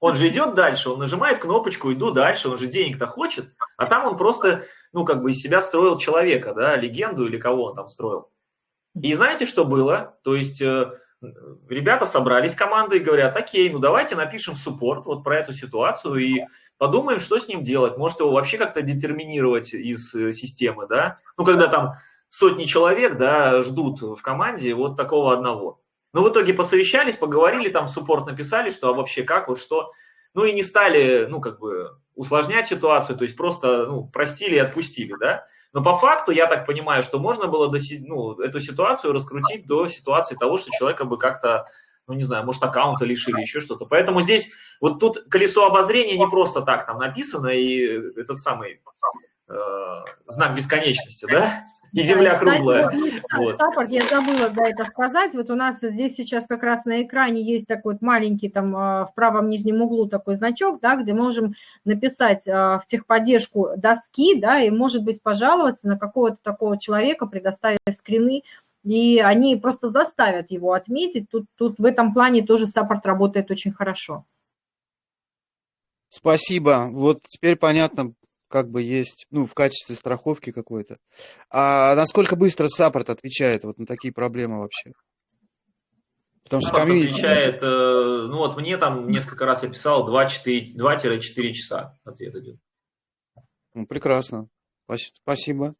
Он же идет дальше, он нажимает кнопочку, иду дальше, он же денег-то хочет, а там он просто, ну, как бы из себя строил человека, да, легенду или кого он там строил. И знаете, что было? То есть э, ребята собрались командой и говорят, окей, ну давайте напишем суппорт вот про эту ситуацию и подумаем, что с ним делать. Может его вообще как-то детерминировать из э, системы, да? Ну, когда там сотни человек, да, ждут в команде вот такого одного. Но в итоге посовещались, поговорили, там суппорт написали, что а вообще как, вот что. Ну и не стали, ну, как бы усложнять ситуацию, то есть просто, ну, простили и отпустили, да. Но по факту, я так понимаю, что можно было до, ну, эту ситуацию раскрутить до ситуации того, что человека бы как-то, ну не знаю, может аккаунта лишили, еще что-то. Поэтому здесь вот тут колесо обозрения не просто так там написано, и этот самый э, знак бесконечности, да? И земля круглая. Вот. Саппорт, я забыла за это сказать. Вот у нас здесь сейчас как раз на экране есть такой вот маленький там а, в правом нижнем углу такой значок, да, где можем написать а, в техподдержку доски, да, и, может быть, пожаловаться на какого-то такого человека, предоставив скрины, и они просто заставят его отметить. Тут, тут в этом плане тоже support работает очень хорошо. Спасибо. Вот теперь понятно, как бы есть, ну, в качестве страховки какой-то. А насколько быстро support отвечает вот на такие проблемы вообще? Потому что community... отвечает, э, ну вот мне там несколько раз я писал 2-4 часа ответ идет. Ну, прекрасно. Спасибо.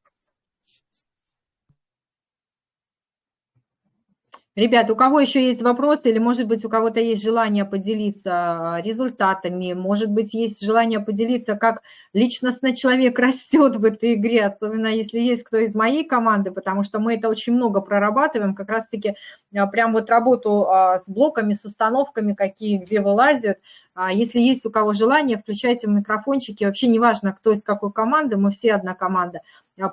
Ребят, у кого еще есть вопросы или, может быть, у кого-то есть желание поделиться результатами, может быть, есть желание поделиться, как личностный человек растет в этой игре, особенно если есть кто из моей команды, потому что мы это очень много прорабатываем, как раз-таки а, прям вот работу а, с блоками, с установками, какие, где вылазят. А, если есть у кого желание, включайте микрофончики, вообще неважно, кто из какой команды, мы все одна команда.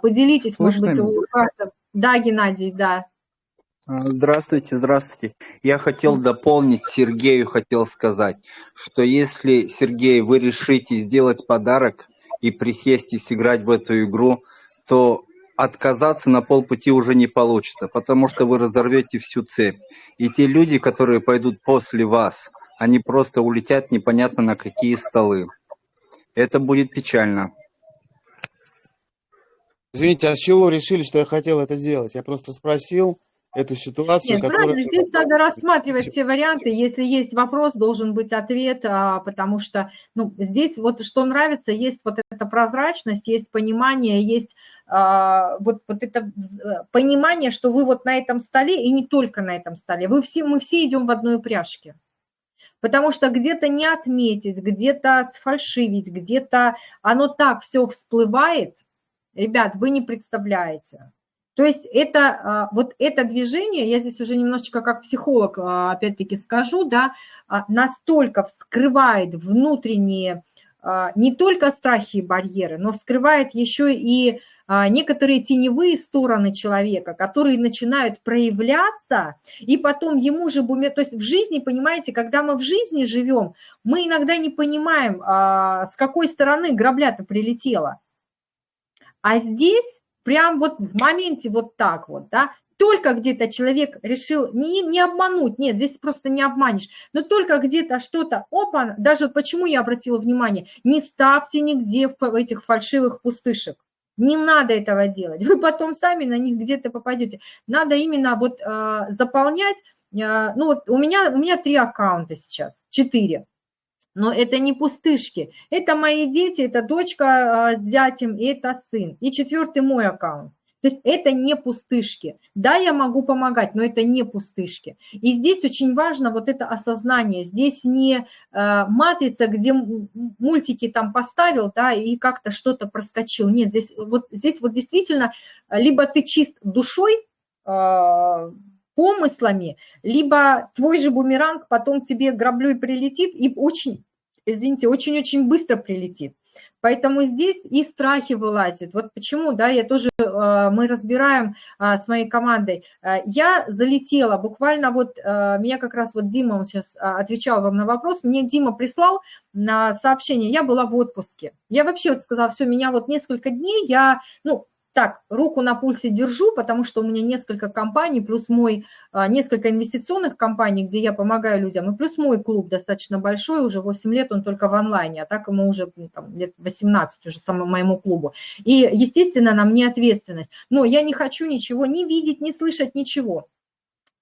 Поделитесь, Слышно может быть, у каждого. Да, Геннадий, да. А, здравствуйте, здравствуйте. Я хотел дополнить, Сергею хотел сказать, что если, Сергей, вы решите сделать подарок и присесть и сыграть в эту игру, то отказаться на полпути уже не получится, потому что вы разорвете всю цепь. И те люди, которые пойдут после вас, они просто улетят непонятно на какие столы. Это будет печально. Извините, а с чего решили, что я хотел это делать? Я просто спросил, эту ситуацию. Нет, которая... правильно, здесь надо рассматривать все варианты. Если есть вопрос, должен быть ответ, а, потому что ну, здесь вот что нравится, есть вот эта прозрачность, есть понимание, есть а, вот, вот это понимание, что вы вот на этом столе и не только на этом столе, вы все, мы все идем в одной упряжке. Потому что где-то не отметить, где-то сфальшивить, где-то оно так все всплывает, ребят, вы не представляете. То есть это, а, вот это движение, я здесь уже немножечко как психолог а, опять-таки скажу, да, а, настолько вскрывает внутренние не только страхи и барьеры, но вскрывает еще и некоторые теневые стороны человека, которые начинают проявляться, и потом ему же, то есть в жизни, понимаете, когда мы в жизни живем, мы иногда не понимаем, с какой стороны грабля-то прилетела. А здесь прям вот в моменте вот так вот, да, только где-то человек решил не, не обмануть, нет, здесь просто не обманешь, но только где-то что-то, опа, даже почему я обратила внимание, не ставьте нигде в этих фальшивых пустышек. Не надо этого делать, вы потом сами на них где-то попадете. Надо именно вот э, заполнять, э, ну вот у меня, у меня три аккаунта сейчас, четыре. Но это не пустышки. Это мои дети, это дочка а, с зятем, и это сын. И четвертый мой аккаунт. То есть это не пустышки. Да, я могу помогать, но это не пустышки. И здесь очень важно вот это осознание. Здесь не э, матрица, где мультики там поставил, да, и как-то что-то проскочил. Нет, здесь вот, здесь вот действительно либо ты чист душой, помыслами, либо твой же бумеранг потом тебе граблей прилетит и очень, извините, очень-очень быстро прилетит. Поэтому здесь и страхи вылазят. Вот почему, да, я тоже, э, мы разбираем э, с моей командой. Э, я залетела, буквально вот, меня как раз вот Дима, он сейчас отвечал вам на вопрос, мне Дима прислал на сообщение, я была в отпуске. Я вообще вот сказала, все, меня вот несколько дней, я, ну, так, руку на пульсе держу, потому что у меня несколько компаний, плюс мой, а, несколько инвестиционных компаний, где я помогаю людям, и плюс мой клуб достаточно большой, уже 8 лет он только в онлайне, а так ему уже ну, там, лет 18 уже самому моему клубу. И, естественно, на мне ответственность. Но я не хочу ничего не видеть, не слышать, ничего.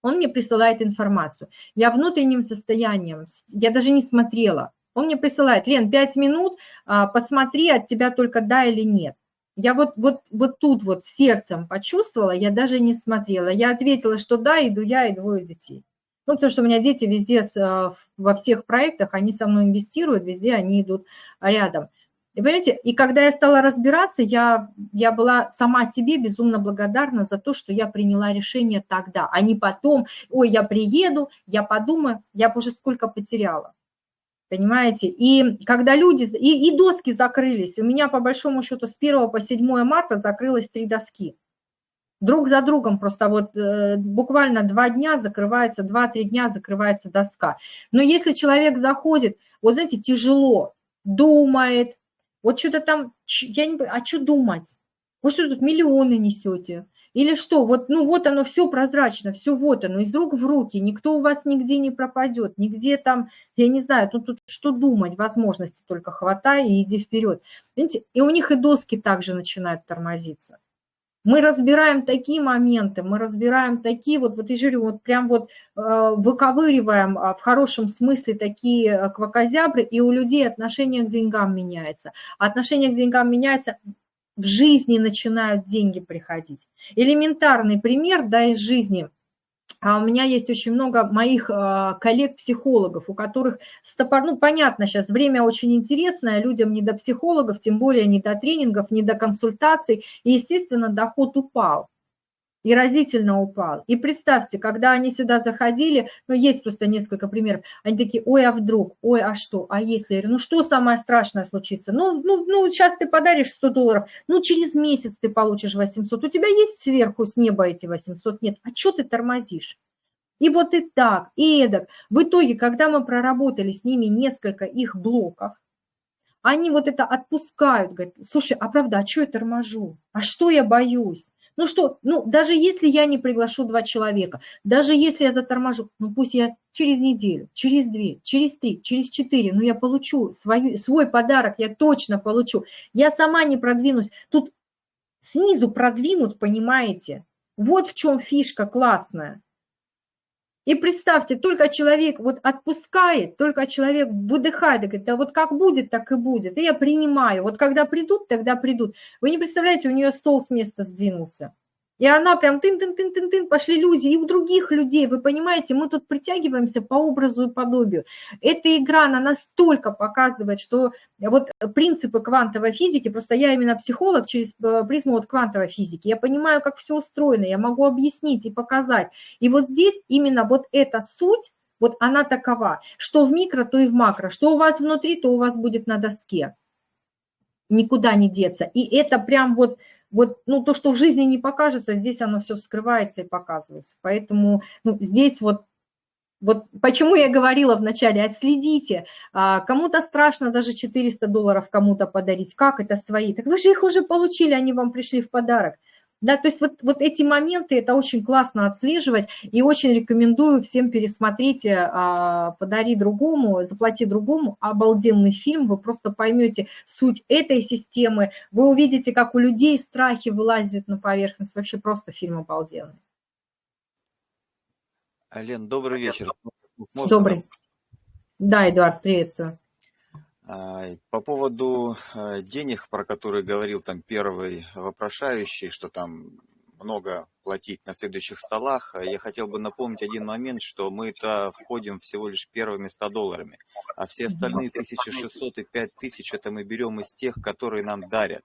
Он мне присылает информацию. Я внутренним состоянием, я даже не смотрела. Он мне присылает, Лен, 5 минут, а, посмотри, от тебя только да или нет. Я вот, вот, вот тут вот сердцем почувствовала, я даже не смотрела. Я ответила, что да, иду я и двое детей. Ну, потому что у меня дети везде, э, во всех проектах, они со мной инвестируют, везде они идут рядом. И понимаете, и когда я стала разбираться, я, я была сама себе безумно благодарна за то, что я приняла решение тогда, а не потом, ой, я приеду, я подумаю, я бы уже сколько потеряла. Понимаете? И когда люди, и, и доски закрылись, у меня по большому счету с 1 по 7 марта закрылось три доски. Друг за другом просто вот э, буквально два дня закрывается, два-три дня закрывается доска. Но если человек заходит, вот знаете, тяжело, думает, вот что-то там, я не а что думать? Вы что тут миллионы несете? Или что, вот, ну вот оно все прозрачно, все вот оно, из рук в руки, никто у вас нигде не пропадет, нигде там, я не знаю, тут, тут что думать, возможности только хватай и иди вперед. Видите, и у них и доски также начинают тормозиться. Мы разбираем такие моменты, мы разбираем такие вот, вот я говорю, вот прям вот э, выковыриваем э, в хорошем смысле такие э, квакозябры, и у людей отношение к деньгам меняется. А отношение к деньгам меняется в жизни начинают деньги приходить. Элементарный пример да, из жизни. А у меня есть очень много моих а, коллег-психологов, у которых стопор... Ну, понятно, сейчас время очень интересное, людям не до психологов, тем более не до тренингов, не до консультаций, и, естественно, доход упал и разительно упал. И представьте, когда они сюда заходили, ну, есть просто несколько примеров, они такие, ой, а вдруг, ой, а что, а если, я говорю, ну, что самое страшное случится? Ну, ну, ну, сейчас ты подаришь 100 долларов, ну, через месяц ты получишь 800, у тебя есть сверху с неба эти 800? Нет, а что ты тормозишь? И вот и так, и эдак. В итоге, когда мы проработали с ними несколько их блоков, они вот это отпускают, говорят, слушай, а правда, а что я торможу? А что я боюсь? Ну что, ну даже если я не приглашу два человека, даже если я заторможу, ну пусть я через неделю, через две, через три, через четыре, ну я получу свою, свой подарок, я точно получу. Я сама не продвинусь. Тут снизу продвинут, понимаете? Вот в чем фишка классная. И представьте, только человек вот отпускает, только человек выдыхает, и говорит, да вот как будет, так и будет. И я принимаю. Вот когда придут, тогда придут. Вы не представляете, у нее стол с места сдвинулся. И она прям тын-тын-тын-тын-тын, пошли люди, и у других людей, вы понимаете, мы тут притягиваемся по образу и подобию. Эта игра, она настолько показывает, что вот принципы квантовой физики, просто я именно психолог через э, призму вот квантовой физики, я понимаю, как все устроено, я могу объяснить и показать. И вот здесь именно вот эта суть, вот она такова, что в микро, то и в макро, что у вас внутри, то у вас будет на доске. Никуда не деться. И это прям вот вот ну, то, что в жизни не покажется, здесь оно все вскрывается и показывается. Поэтому ну, здесь вот вот почему я говорила вначале, отследите, а, кому-то страшно даже 400 долларов кому-то подарить, как это свои, так вы же их уже получили, они вам пришли в подарок. Да, то есть вот, вот эти моменты, это очень классно отслеживать, и очень рекомендую всем пересмотреть а, «Подари другому», «Заплати другому», обалденный фильм, вы просто поймете суть этой системы, вы увидите, как у людей страхи вылазят на поверхность, вообще просто фильм обалденный. Лен, добрый вечер. Можно добрый. Да, Эдуард, приветствую. А, по поводу а, денег, про которые говорил там первый вопрошающий, что там много платить на следующих столах, я хотел бы напомнить один момент, что мы-то входим всего лишь первыми 100 долларами, а все остальные 1600 и 5000 это мы берем из тех, которые нам дарят.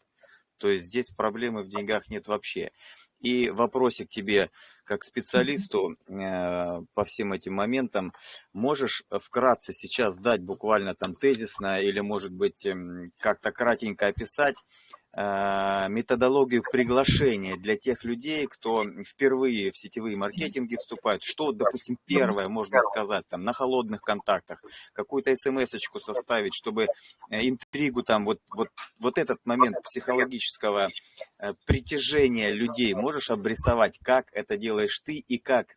То есть здесь проблемы в деньгах нет вообще. И вопросик тебе, как специалисту э, по всем этим моментам, можешь вкратце сейчас дать буквально там тезисно или, может быть, э, как-то кратенько описать, методологию приглашения для тех людей, кто впервые в сетевые маркетинги вступает. Что, допустим, первое можно сказать там на холодных контактах, какую-то смс-очку составить, чтобы э, интригу там, вот, вот, вот этот момент психологического э, притяжения людей можешь обрисовать, как это делаешь ты и как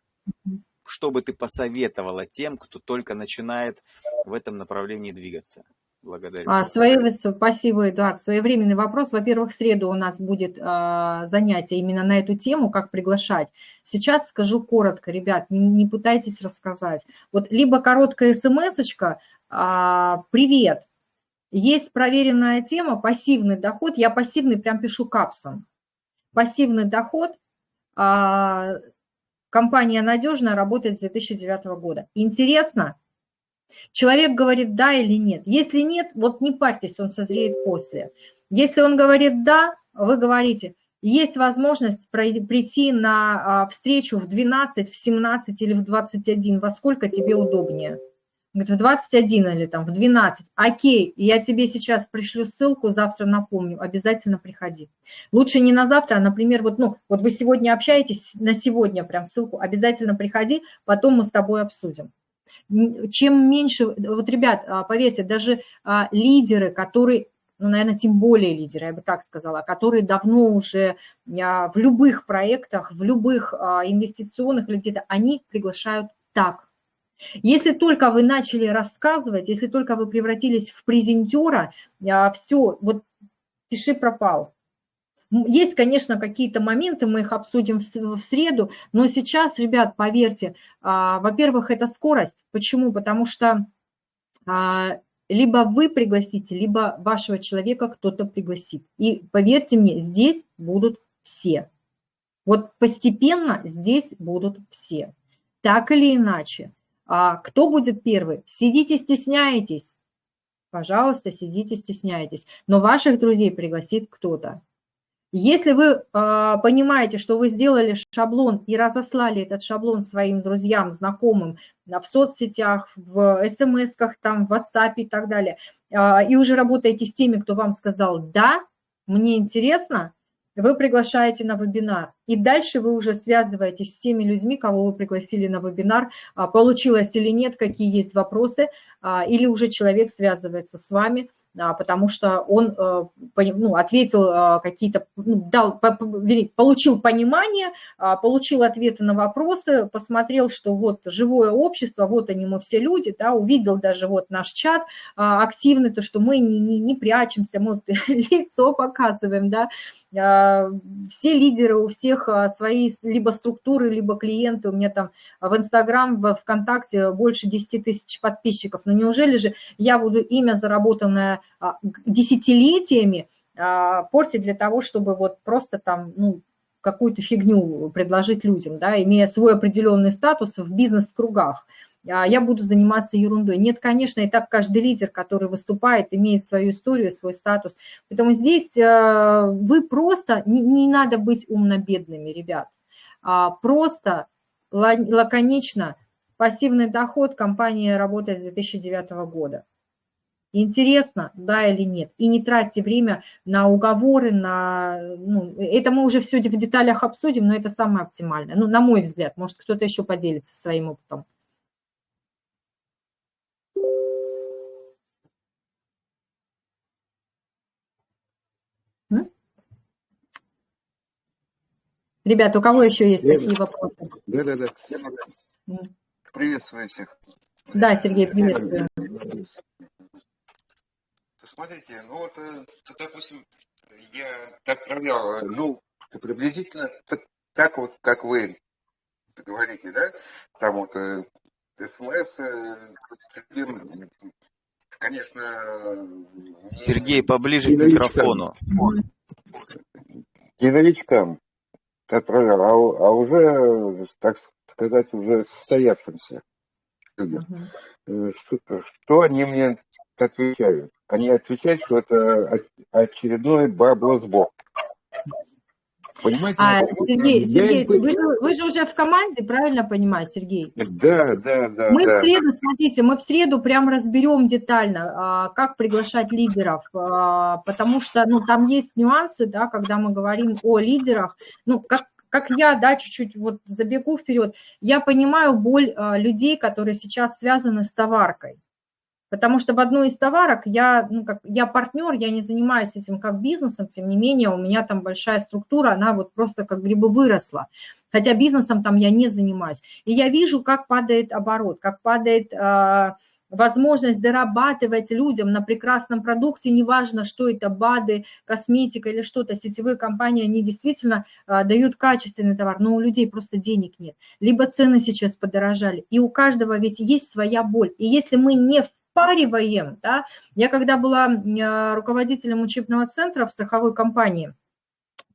что бы ты посоветовала тем, кто только начинает в этом направлении двигаться? Благодарю. А, свои, спасибо, Эдуард. Своевременный вопрос. Во-первых, в среду у нас будет а, занятие именно на эту тему, как приглашать. Сейчас скажу коротко, ребят, не, не пытайтесь рассказать. Вот либо короткая смс а, «Привет». Есть проверенная тема «Пассивный доход». Я пассивный прям пишу капсом. Пассивный доход а, компания надежная, работает с 2009 года. Интересно? Человек говорит да или нет. Если нет, вот не парьтесь, он созреет после. Если он говорит да, вы говорите, есть возможность прийти на а, встречу в 12, в 17 или в 21, во сколько тебе удобнее. Говорит, в 21 или там в 12. Окей, я тебе сейчас пришлю ссылку, завтра напомню, обязательно приходи. Лучше не на завтра, а, например, вот, ну, вот вы сегодня общаетесь, на сегодня прям ссылку, обязательно приходи, потом мы с тобой обсудим чем меньше, вот, ребят, а, поверьте, даже а, лидеры, которые, ну, наверное, тем более лидеры, я бы так сказала, которые давно уже а, в любых проектах, в любых инвестиционных или где-то, они приглашают так. Если только вы начали рассказывать, если только вы превратились в презентера, все, вот пиши пропал. Есть, конечно, какие-то моменты, мы их обсудим в среду, но сейчас, ребят, поверьте, а, во-первых, это скорость. Почему? Потому что а, либо вы пригласите, либо вашего человека кто-то пригласит. И поверьте мне, здесь будут все. Вот постепенно здесь будут все. Так или иначе. А кто будет первый? Сидите, стесняетесь. Пожалуйста, сидите, стесняйтесь. Но ваших друзей пригласит кто-то. Если вы э, понимаете, что вы сделали шаблон и разослали этот шаблон своим друзьям, знакомым в соцсетях, в смс-ках, там, в WhatsApp и так далее, э, и уже работаете с теми, кто вам сказал «да», мне интересно, вы приглашаете на вебинар. И дальше вы уже связываетесь с теми людьми, кого вы пригласили на вебинар, получилось или нет, какие есть вопросы, или уже человек связывается с вами, потому что он э, ну, ответил э, какие-то, ну, дал, получил понимание, а, получил ответы на вопросы, посмотрел, что вот живое общество, вот они мы все люди, да, увидел даже вот наш чат а, активный, то, что мы не, не, не прячемся, мы лицо показываем, да, а, все лидеры, у всех свои либо структуры, либо клиенты, у меня там в Инстаграм, в ВКонтакте больше 10 тысяч подписчиков, но неужели же я буду имя заработанное а, десятилетиями а, портить для того, чтобы вот просто там, ну, какую-то фигню предложить людям, да, имея свой определенный статус в бизнес-кругах. А, я буду заниматься ерундой. Нет, конечно, и так каждый лидер, который выступает, имеет свою историю, свой статус. Поэтому здесь вы просто, не, не надо быть умно-бедными, ребят. Просто лаконично пассивный доход компания работает с 2009 года. Интересно, да или нет. И не тратьте время на уговоры, на... Ну, это мы уже все в деталях обсудим, но это самое оптимальное. Ну, на мой взгляд, может, кто-то еще поделится своим опытом. Ребята, у кого еще есть да, такие вопросы? Да, да, да. Приветствую всех. Да, Сергей, приветствую. Смотрите, ну вот, э, допустим, я отправлял, э, ну, приблизительно так вот, как вы говорите, да, там вот э, СМС, конечно... Сергей, поближе к микрофону. Не новичкам. отправлял, а, а уже, так сказать, уже состоявшимся людям. Uh-huh. Что, что они мне отвечают? Они отвечают, что это очередной баблосбок. Понимаете? А, Сергей, Сергей вы, же, вы же уже в команде, правильно понимаю, Сергей? Да, да, да. Мы да. в среду, смотрите, мы в среду прям разберем детально, а, как приглашать лидеров, а, потому что, ну, там есть нюансы, да, когда мы говорим о лидерах, ну, как как я, да, чуть-чуть вот забегу вперед, я понимаю боль а, людей, которые сейчас связаны с товаркой. Потому что в одной из товарок я, ну, как, я партнер, я не занимаюсь этим как бизнесом, тем не менее у меня там большая структура, она вот просто как бы выросла. Хотя бизнесом там я не занимаюсь. И я вижу, как падает оборот, как падает э, возможность дорабатывать людям на прекрасном продукте, неважно, что это БАДы, косметика или что-то, сетевые компании, они действительно э, дают качественный товар, но у людей просто денег нет. Либо цены сейчас подорожали. И у каждого ведь есть своя боль. И если мы не впариваем. Да? Я когда была э, руководителем учебного центра в страховой компании,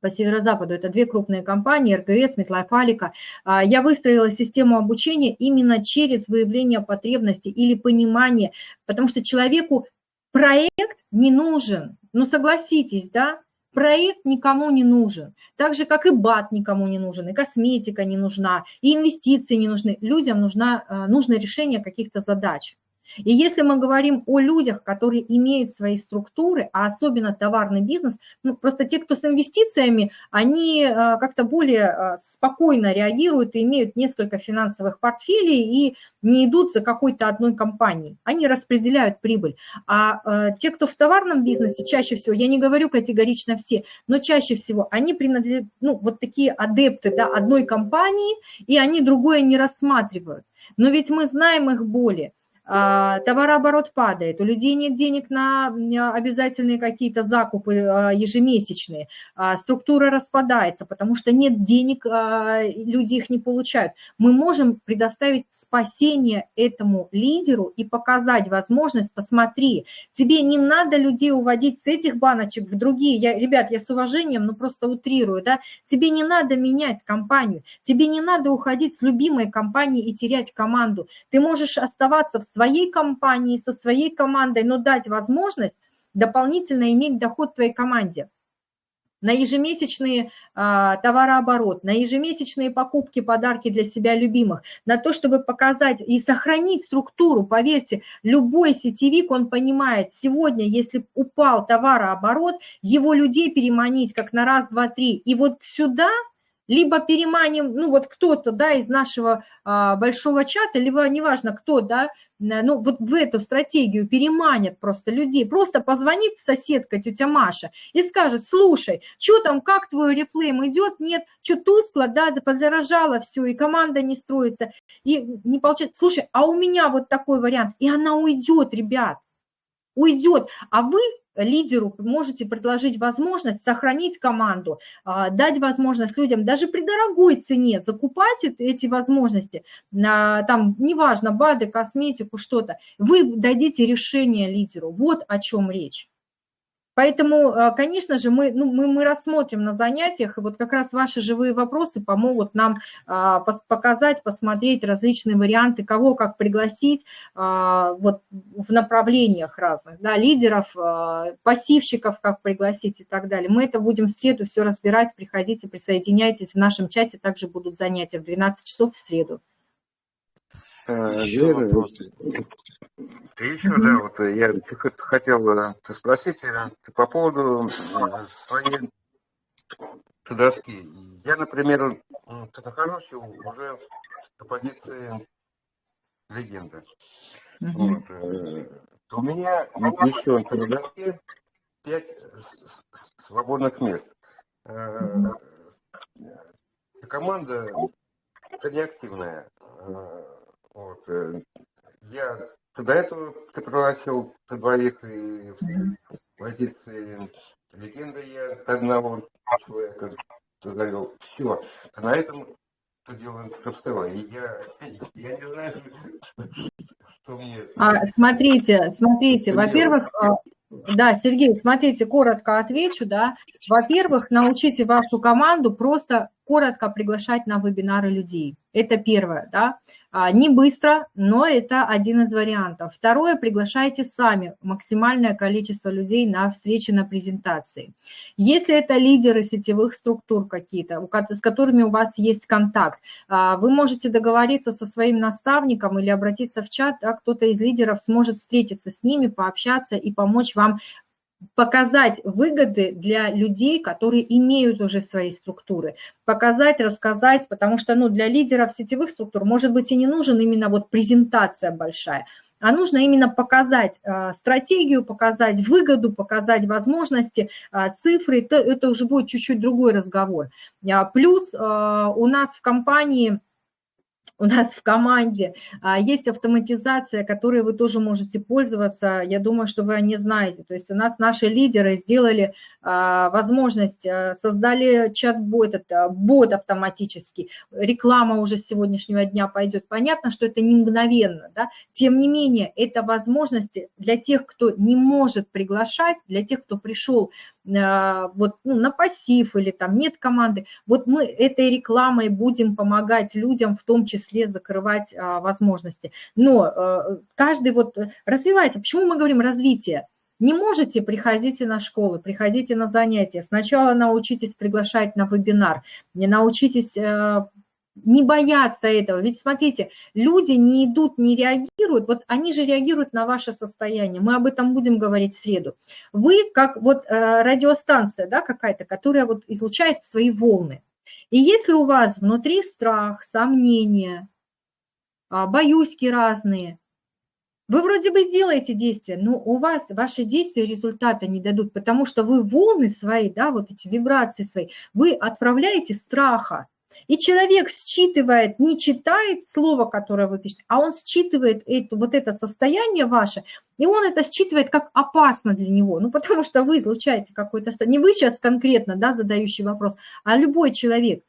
по северо-западу, это две крупные компании, РГС, Метлайф, Алика, а, я выстроила систему обучения именно через выявление потребностей или понимание, потому что человеку проект не нужен, ну согласитесь, да, проект никому не нужен. Так же, как и БАТ никому не нужен, и косметика не нужна, и инвестиции не нужны. Людям нужна, э, нужно решение каких-то задач. И если мы говорим о людях, которые имеют свои структуры, а особенно товарный бизнес, ну, просто те, кто с инвестициями, они э, как-то более э, спокойно реагируют и имеют несколько финансовых портфелей и не идут за какой-то одной компанией. Они распределяют прибыль. А э, те, кто в товарном бизнесе, чаще всего, я не говорю категорично все, но чаще всего они принадлежат, ну, вот такие адепты да, одной компании, и они другое не рассматривают. Но ведь мы знаем их боли. А, товарооборот падает, у людей нет денег на обязательные какие-то закупы а, ежемесячные, а, структура распадается, потому что нет денег, люди их не получают. Мы можем предоставить спасение этому лидеру и показать возможность, посмотри, тебе не надо людей уводить с этих баночек в другие. Я, ребят, я с уважением, ну просто утрирую, да, тебе не надо менять компанию, тебе не надо уходить с любимой компании и терять команду. Ты можешь оставаться в своей компании, со своей командой, но дать возможность дополнительно иметь доход твоей команде на ежемесячный а, товарооборот, на ежемесячные покупки, подарки для себя любимых, на то, чтобы показать и сохранить структуру. Поверьте, любой сетевик, он понимает, сегодня, если упал товарооборот, его людей переманить как на раз, два, три. И вот сюда либо переманим, ну вот кто-то, да, из нашего а, большого чата, либо неважно кто, да, ну вот в эту стратегию переманят просто людей, просто позвонит соседка тетя Маша и скажет, слушай, что там, как твой рефлейм идет, нет, что тускло, да, подорожало все, и команда не строится, и не получается, слушай, а у меня вот такой вариант, и она уйдет, ребят, уйдет, а вы лидеру можете предложить возможность сохранить команду, а, дать возможность людям даже при дорогой цене закупать эти возможности, там, неважно, БАДы, косметику, что-то, вы дадите решение лидеру. Вот о чем речь. Поэтому, а, конечно же, мы, ну, мы, мы рассмотрим на занятиях, и вот как раз ваши живые вопросы помогут нам а, показать, посмотреть различные варианты, кого как пригласить а, вот, в направлениях разных, да, лидеров, а, пассивщиков как пригласить и так далее. Мы это будем в среду все разбирать, приходите, присоединяйтесь, в нашем чате также будут занятия в 12 часов в среду. Еще вопрос. Еще, mm-hmm. да, вот я хотел э, спросить э, по поводу э, своей доски. Я, например, нахожусь уже в позиции легенды. Mm-hmm. Вот. У меня еще на доске пять свободных мест. Mm-hmm. Команда неактивная. Вот. Я до этого ты превратил двоих и позиции легенды я одного человека завел. Все. А на этом что делаем. И я, я не знаю, что мне... А, смотрите, смотрите, во-первых, а, да, Сергей, смотрите, коротко отвечу, да. Во-первых, научите вашу команду просто коротко приглашать на вебинары людей. Это первое, да. А, не быстро, но это один из вариантов. Второе, приглашайте сами максимальное количество людей на встречи, на презентации. Если это лидеры сетевых структур какие-то, с которыми у вас есть контакт, а, вы можете договориться со своим наставником или обратиться в чат, а кто-то из лидеров сможет встретиться с ними, пообщаться и помочь вам показать выгоды для людей, которые имеют уже свои структуры, показать, рассказать, потому что ну, для лидеров сетевых структур может быть и не нужен именно вот презентация большая, а нужно именно показать э, стратегию, показать выгоду, показать возможности, э, цифры, это, это уже будет чуть-чуть другой разговор. А, плюс у нас в компании у нас в команде а, есть автоматизация, которой вы тоже можете пользоваться. Я думаю, что вы о ней знаете. То есть у нас наши лидеры сделали а, возможность, а, создали чат-бот, бот автоматический. Реклама уже с сегодняшнего дня пойдет. Понятно, что это не мгновенно. Да? Тем не менее, это возможности для тех, кто не может приглашать, для тех, кто пришел вот, ну, на пассив или там нет команды. Вот мы этой рекламой будем помогать людям в том числе закрывать а, возможности. Но а, каждый вот развивается. Почему мы говорим развитие? Не можете, приходите на школы, приходите на занятия. Сначала научитесь приглашать на вебинар, не научитесь а, не бояться этого. Ведь смотрите, люди не идут, не реагируют, вот они же реагируют на ваше состояние. Мы об этом будем говорить в среду. Вы как вот радиостанция да, какая-то, которая вот излучает свои волны. И если у вас внутри страх, сомнения, а, боюськи разные, вы вроде бы делаете действия, но у вас ваши действия результата не дадут, потому что вы волны свои, да, вот эти вибрации свои, вы отправляете страха. И человек считывает, не читает слово, которое вы пишете, а он считывает это, вот это состояние ваше, и он это считывает как опасно для него. Ну, потому что вы излучаете какой-то... Не вы сейчас конкретно, да, задающий вопрос, а любой человек.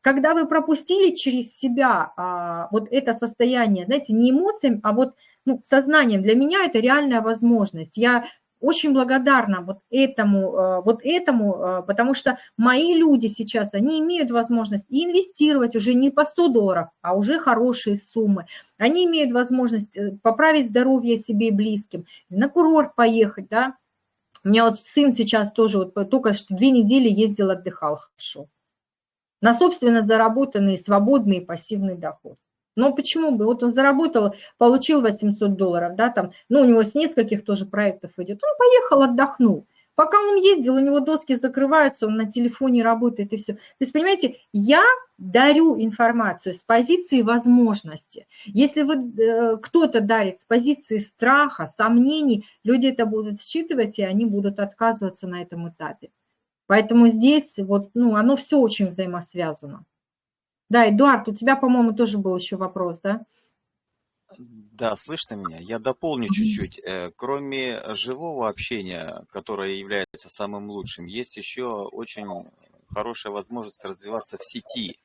Когда вы пропустили через себя а, вот это состояние, знаете, не эмоциями, а вот ну, сознанием, для меня это реальная возможность. Я очень благодарна вот этому, э, вот этому, э, потому что мои люди сейчас, они имеют возможность инвестировать уже не по 100 долларов, а уже хорошие суммы. Они имеют возможность э, поправить здоровье себе и близким, на курорт поехать, да. У меня вот сын сейчас тоже вот только что две недели ездил, отдыхал хорошо. На собственно заработанный свободный пассивный доход. Но почему бы? Вот он заработал, получил 800 долларов, да, там, ну, у него с нескольких тоже проектов идет. Он поехал, отдохнул. Пока он ездил, у него доски закрываются, он на телефоне работает и все. То есть, понимаете, я дарю информацию с позиции возможности. Если вы, э, кто-то дарит с позиции страха, сомнений, люди это будут считывать, и они будут отказываться на этом этапе. Поэтому здесь вот, ну, оно все очень взаимосвязано. Да, Эдуард, у тебя, по-моему, тоже был еще вопрос, да? Да, слышно меня? Я дополню чуть-чуть. Э, кроме живого общения, которое является самым лучшим, есть еще очень хорошая возможность развиваться в сети.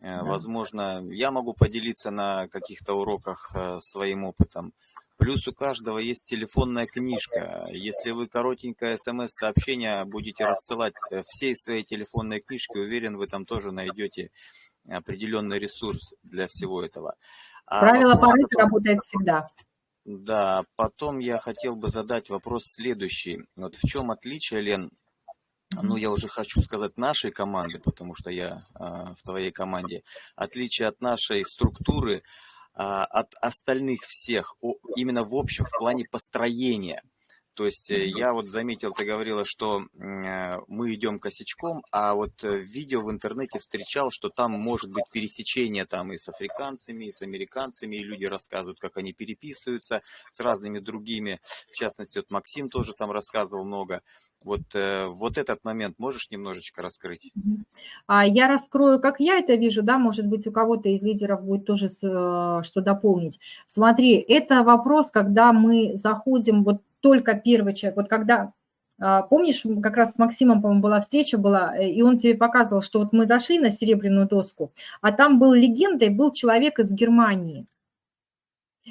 Э. Возможно, я могу поделиться на каких-то уроках э, своим опытом. Плюс у каждого есть телефонная книжка. Если вы коротенькое смс-сообщение будете рассылать всей своей телефонной книжки, уверен, вы там тоже найдете определенный ресурс для всего этого. А Правило вопрос, Парето работает всегда. Да, потом я хотел бы задать вопрос следующий. Вот в чем отличие, Лен, ну, я уже хочу сказать нашей команды, потому что я э, в твоей команде, отличие от нашей структуры, э, от остальных всех, о, именно в общем, в плане построения – то есть э, я вот заметил, ты говорила, что э, мы идем косячком, а вот э, видео в интернете встречал, что там может быть пересечение там и с африканцами, и с американцами, и люди рассказывают, как они переписываются с разными другими. В частности, вот Максим тоже там рассказывал много. Вот, вот этот момент можешь немножечко раскрыть? А Я раскрою, как я это вижу, да, может быть, у кого-то из лидеров будет тоже что дополнить. Смотри, это вопрос, когда мы заходим, вот только первый человек. Вот когда, а, помнишь, как раз с Максимом, по-моему, была встреча была, э, и он тебе показывал, что вот мы зашли на серебряную доску, а там был легендой, был человек из Германии.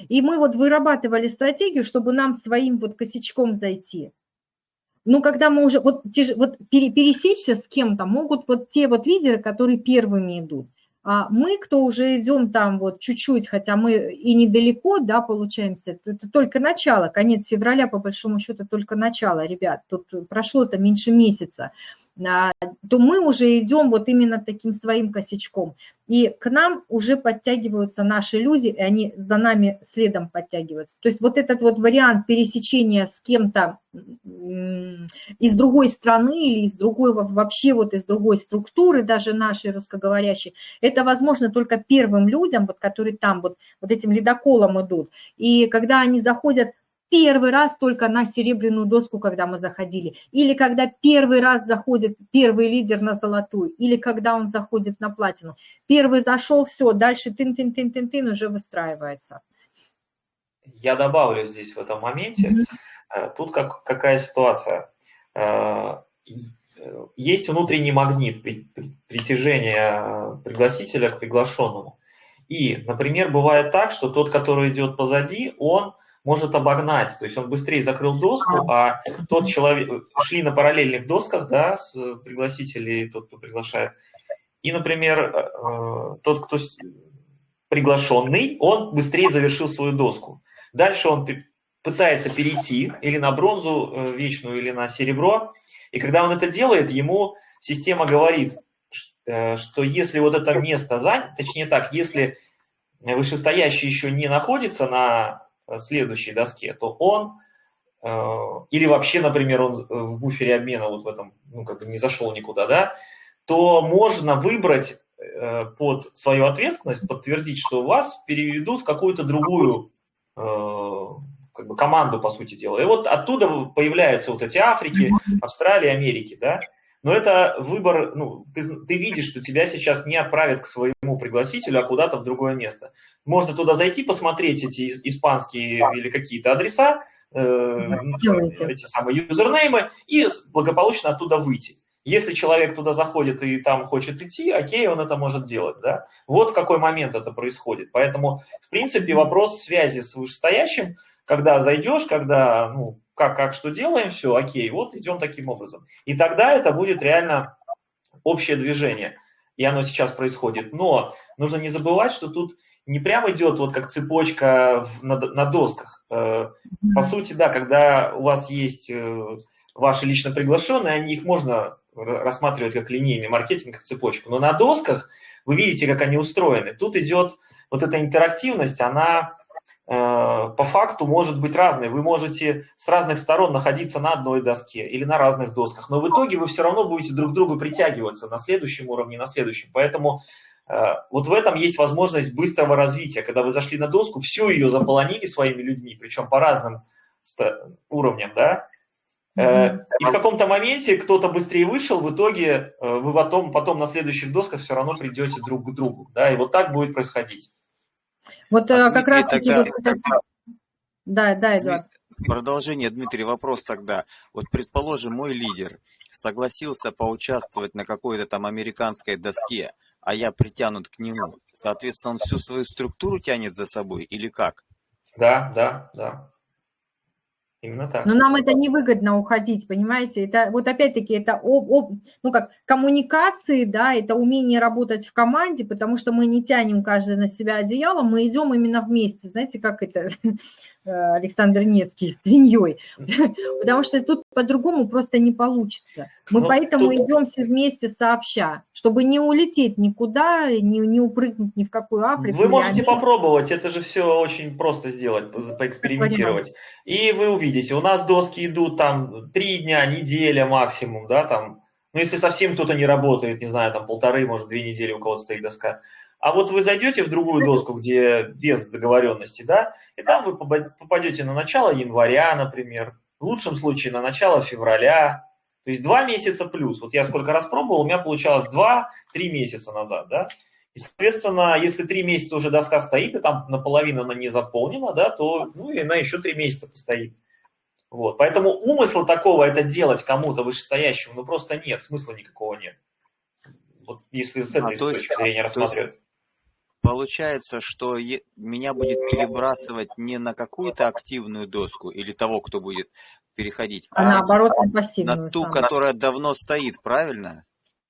И мы вот вырабатывали стратегию, чтобы нам своим вот косячком зайти. Ну, когда мы уже, вот, вот пересечься с кем-то могут вот те вот лидеры, которые первыми идут. А мы, кто уже идем там вот чуть-чуть, хотя мы и недалеко, да, получаемся, это только начало, конец февраля, по большому счету, только начало, ребят, тут прошло-то меньше месяца. А, то мы уже идем вот именно таким своим косячком. И к нам уже подтягиваются наши люди, и они за нами следом подтягиваются. То есть вот этот вот вариант пересечения с кем-то из другой страны или из другой, вообще вот из другой структуры, даже нашей русскоговорящей, это возможно только первым людям, вот, которые там вот, вот этим ледоколом идут. И когда они заходят первый раз только на серебряную доску, когда мы заходили, или когда первый раз заходит первый лидер на золотую, или когда он заходит на платину. Первый зашел, все, дальше тын-тын-тын-тын-тын уже выстраивается. Я добавлю здесь в этом моменте, mm-hmm. тут как, какая ситуация. Э, есть внутренний магнит притяжения пригласителя к приглашенному. И, например, бывает так, что тот, который идет позади, он может обогнать, то есть он быстрее закрыл доску, а тот человек, шли на параллельных досках, да, с пригласителей, тот, кто приглашает, и, например, э, тот, кто приглашенный, он быстрее завершил свою доску. Дальше он пытается перейти или на бронзу э, вечную, или на серебро, и когда он это делает, ему система говорит, э, что если вот это место занято, точнее так, если вышестоящий еще не находится на следующей доске, то он э, или вообще, например, он в буфере обмена вот в этом, ну, как бы не зашел никуда, да, то можно выбрать э, под свою ответственность, подтвердить, что вас переведут в какую-то другую э, как бы команду, по сути дела. И вот оттуда появляются вот эти Африки, Австралии, Америки, да, но это выбор, ну, ты, ты видишь, что тебя сейчас не отправят к своему пригласителю, а куда-то в другое место. Можно туда зайти, посмотреть эти испанские или какие-то адреса, э, эти самые юзернеймы, и благополучно оттуда выйти. Если человек туда заходит и там хочет идти, окей, он это может делать. Да? Вот в какой момент это происходит. Поэтому, в принципе, вопрос связи с вышестоящим, когда зайдешь, когда ну, как, как что делаем, все, окей, вот идем таким образом. И тогда это будет реально общее движение, и оно сейчас происходит. Но нужно не забывать, что тут не прямо идет вот как цепочка на, на досках. Э, по сути, да, когда у вас есть э, ваши лично приглашенные, они, их можно рассматривать как линейный маркетинг, как цепочку. Но на досках вы видите, как они устроены. Тут идет вот эта интерактивность, она по факту может быть разной. Вы можете с разных сторон находиться на одной доске или на разных досках, но в итоге вы все равно будете друг к другу притягиваться на следующем уровне, на следующем. Поэтому э, вот в этом есть возможность быстрого развития. Когда вы зашли на доску, всю ее заполонили своими людьми, причем по разным уровням, да, э, и в каком-то моменте кто-то быстрее вышел, в итоге вы потом, потом на следующих досках все равно придете друг к другу, да, и вот так будет происходить. Вот а как раз таки... Тогда... Вот... Да, да, Эдуард. Продолжение, Дмитрий, вопрос тогда. Вот, предположим, мой лидер согласился поучаствовать на какой-то там американской доске, а я притянут к нему. Соответственно, он всю свою структуру тянет за собой или как? Да, да, да. Именно так. Но нам это невыгодно уходить, понимаете? Это вот опять-таки это об, об, ну как коммуникации, да, это умение работать в команде, потому что мы не тянем каждый на себя одеяло, мы идем именно вместе. Знаете, как это Александр Невский с свиньей, потому что тут по-другому просто не получится. Мы Но поэтому тут... идем все вместе сообща, чтобы не улететь никуда, не, не упрыгнуть ни в какую Африку. Вы можете Америку. попробовать, это же все очень просто сделать, поэкспериментировать. И вы увидите, у нас доски идут там три дня, неделя максимум, да, там, ну если совсем кто-то не работает, не знаю, там полторы, может две недели у кого-то стоит доска, а вот вы зайдете в другую доску, где без договоренности, да, и там вы попадете на начало января, например, в лучшем случае на начало февраля, то есть два месяца плюс. Вот я сколько раз пробовал, у меня получалось два-три месяца назад, да. И, соответственно, если три месяца уже доска стоит, и там наполовину она не заполнена, да, то ну, и она еще три месяца постоит. Вот. Поэтому умысла такого это делать кому-то вышестоящему, ну просто нет, смысла никакого нет. Вот если с этой а, точки есть, зрения рассматривать. Получается, что меня будет перебрасывать не на какую-то активную доску или того, кто будет переходить. А, а наоборот, на пассивную. На ту, самую. которая давно стоит, правильно?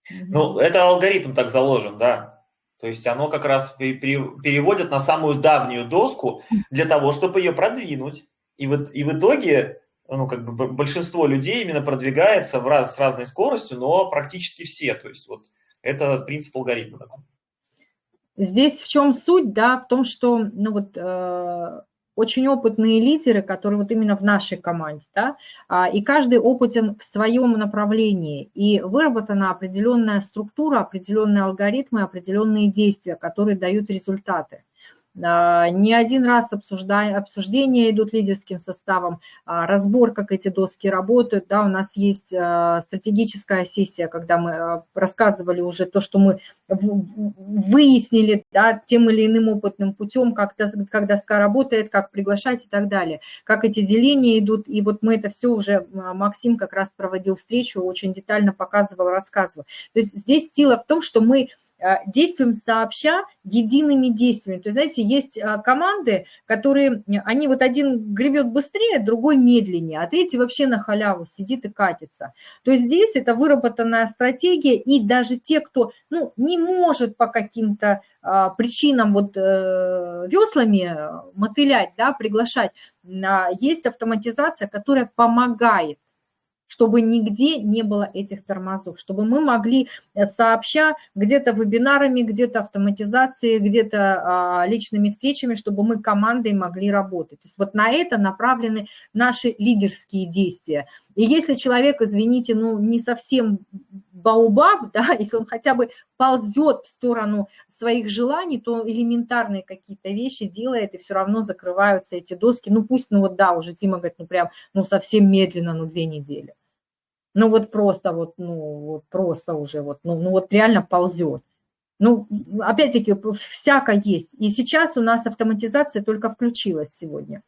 Ну, это алгоритм так заложен, да. То есть оно как раз переводит на самую давнюю доску для того, чтобы ее продвинуть. И вот и в итоге ну, как бы большинство людей именно продвигается в раз, с разной скоростью, но практически все. То есть вот это принцип алгоритма такой. Здесь в чем суть, да, в том, что ну вот, э, очень опытные лидеры, которые вот именно в нашей команде, да, а, и каждый опытен в своем направлении, и выработана определенная структура, определенные алгоритмы, определенные действия, которые дают результаты. А, не один раз обсуждая, обсуждения идут лидерским составом, а, разбор, как эти доски работают. Да, у нас есть а, стратегическая сессия, когда мы рассказывали уже то, что мы выяснили да, тем или иным опытным путем, как, как доска работает, как приглашать и так далее, как эти деления идут. И вот мы это все уже, Максим как раз проводил встречу, очень детально показывал, рассказывал. То есть здесь сила в том, что мы действуем сообща едиными действиями. То есть, знаете, есть э, команды, которые, они вот один гребет быстрее, другой медленнее, а третий вообще на халяву сидит и катится. То есть здесь это выработанная стратегия, и даже те, кто ну, не может по каким-то а, причинам вот э, веслами мотылять, да, приглашать, а, есть автоматизация, которая помогает чтобы нигде не было этих тормозов, чтобы мы могли э, сообща где-то вебинарами, где-то автоматизацией, где-то а, личными встречами, чтобы мы командой могли работать. То есть вот на это направлены наши лидерские действия. И если человек, извините, ну не совсем баубаб, да, если он хотя бы ползет в сторону своих желаний, то элементарные какие-то вещи делает, и все равно закрываются эти доски. Ну пусть, ну вот да, уже Тима говорит, ну прям, ну совсем медленно, ну две недели. Ну вот просто вот, ну вот просто уже вот, ну, ну вот реально ползет. Ну, опять-таки, всяко есть. И сейчас у нас автоматизация только включилась сегодня.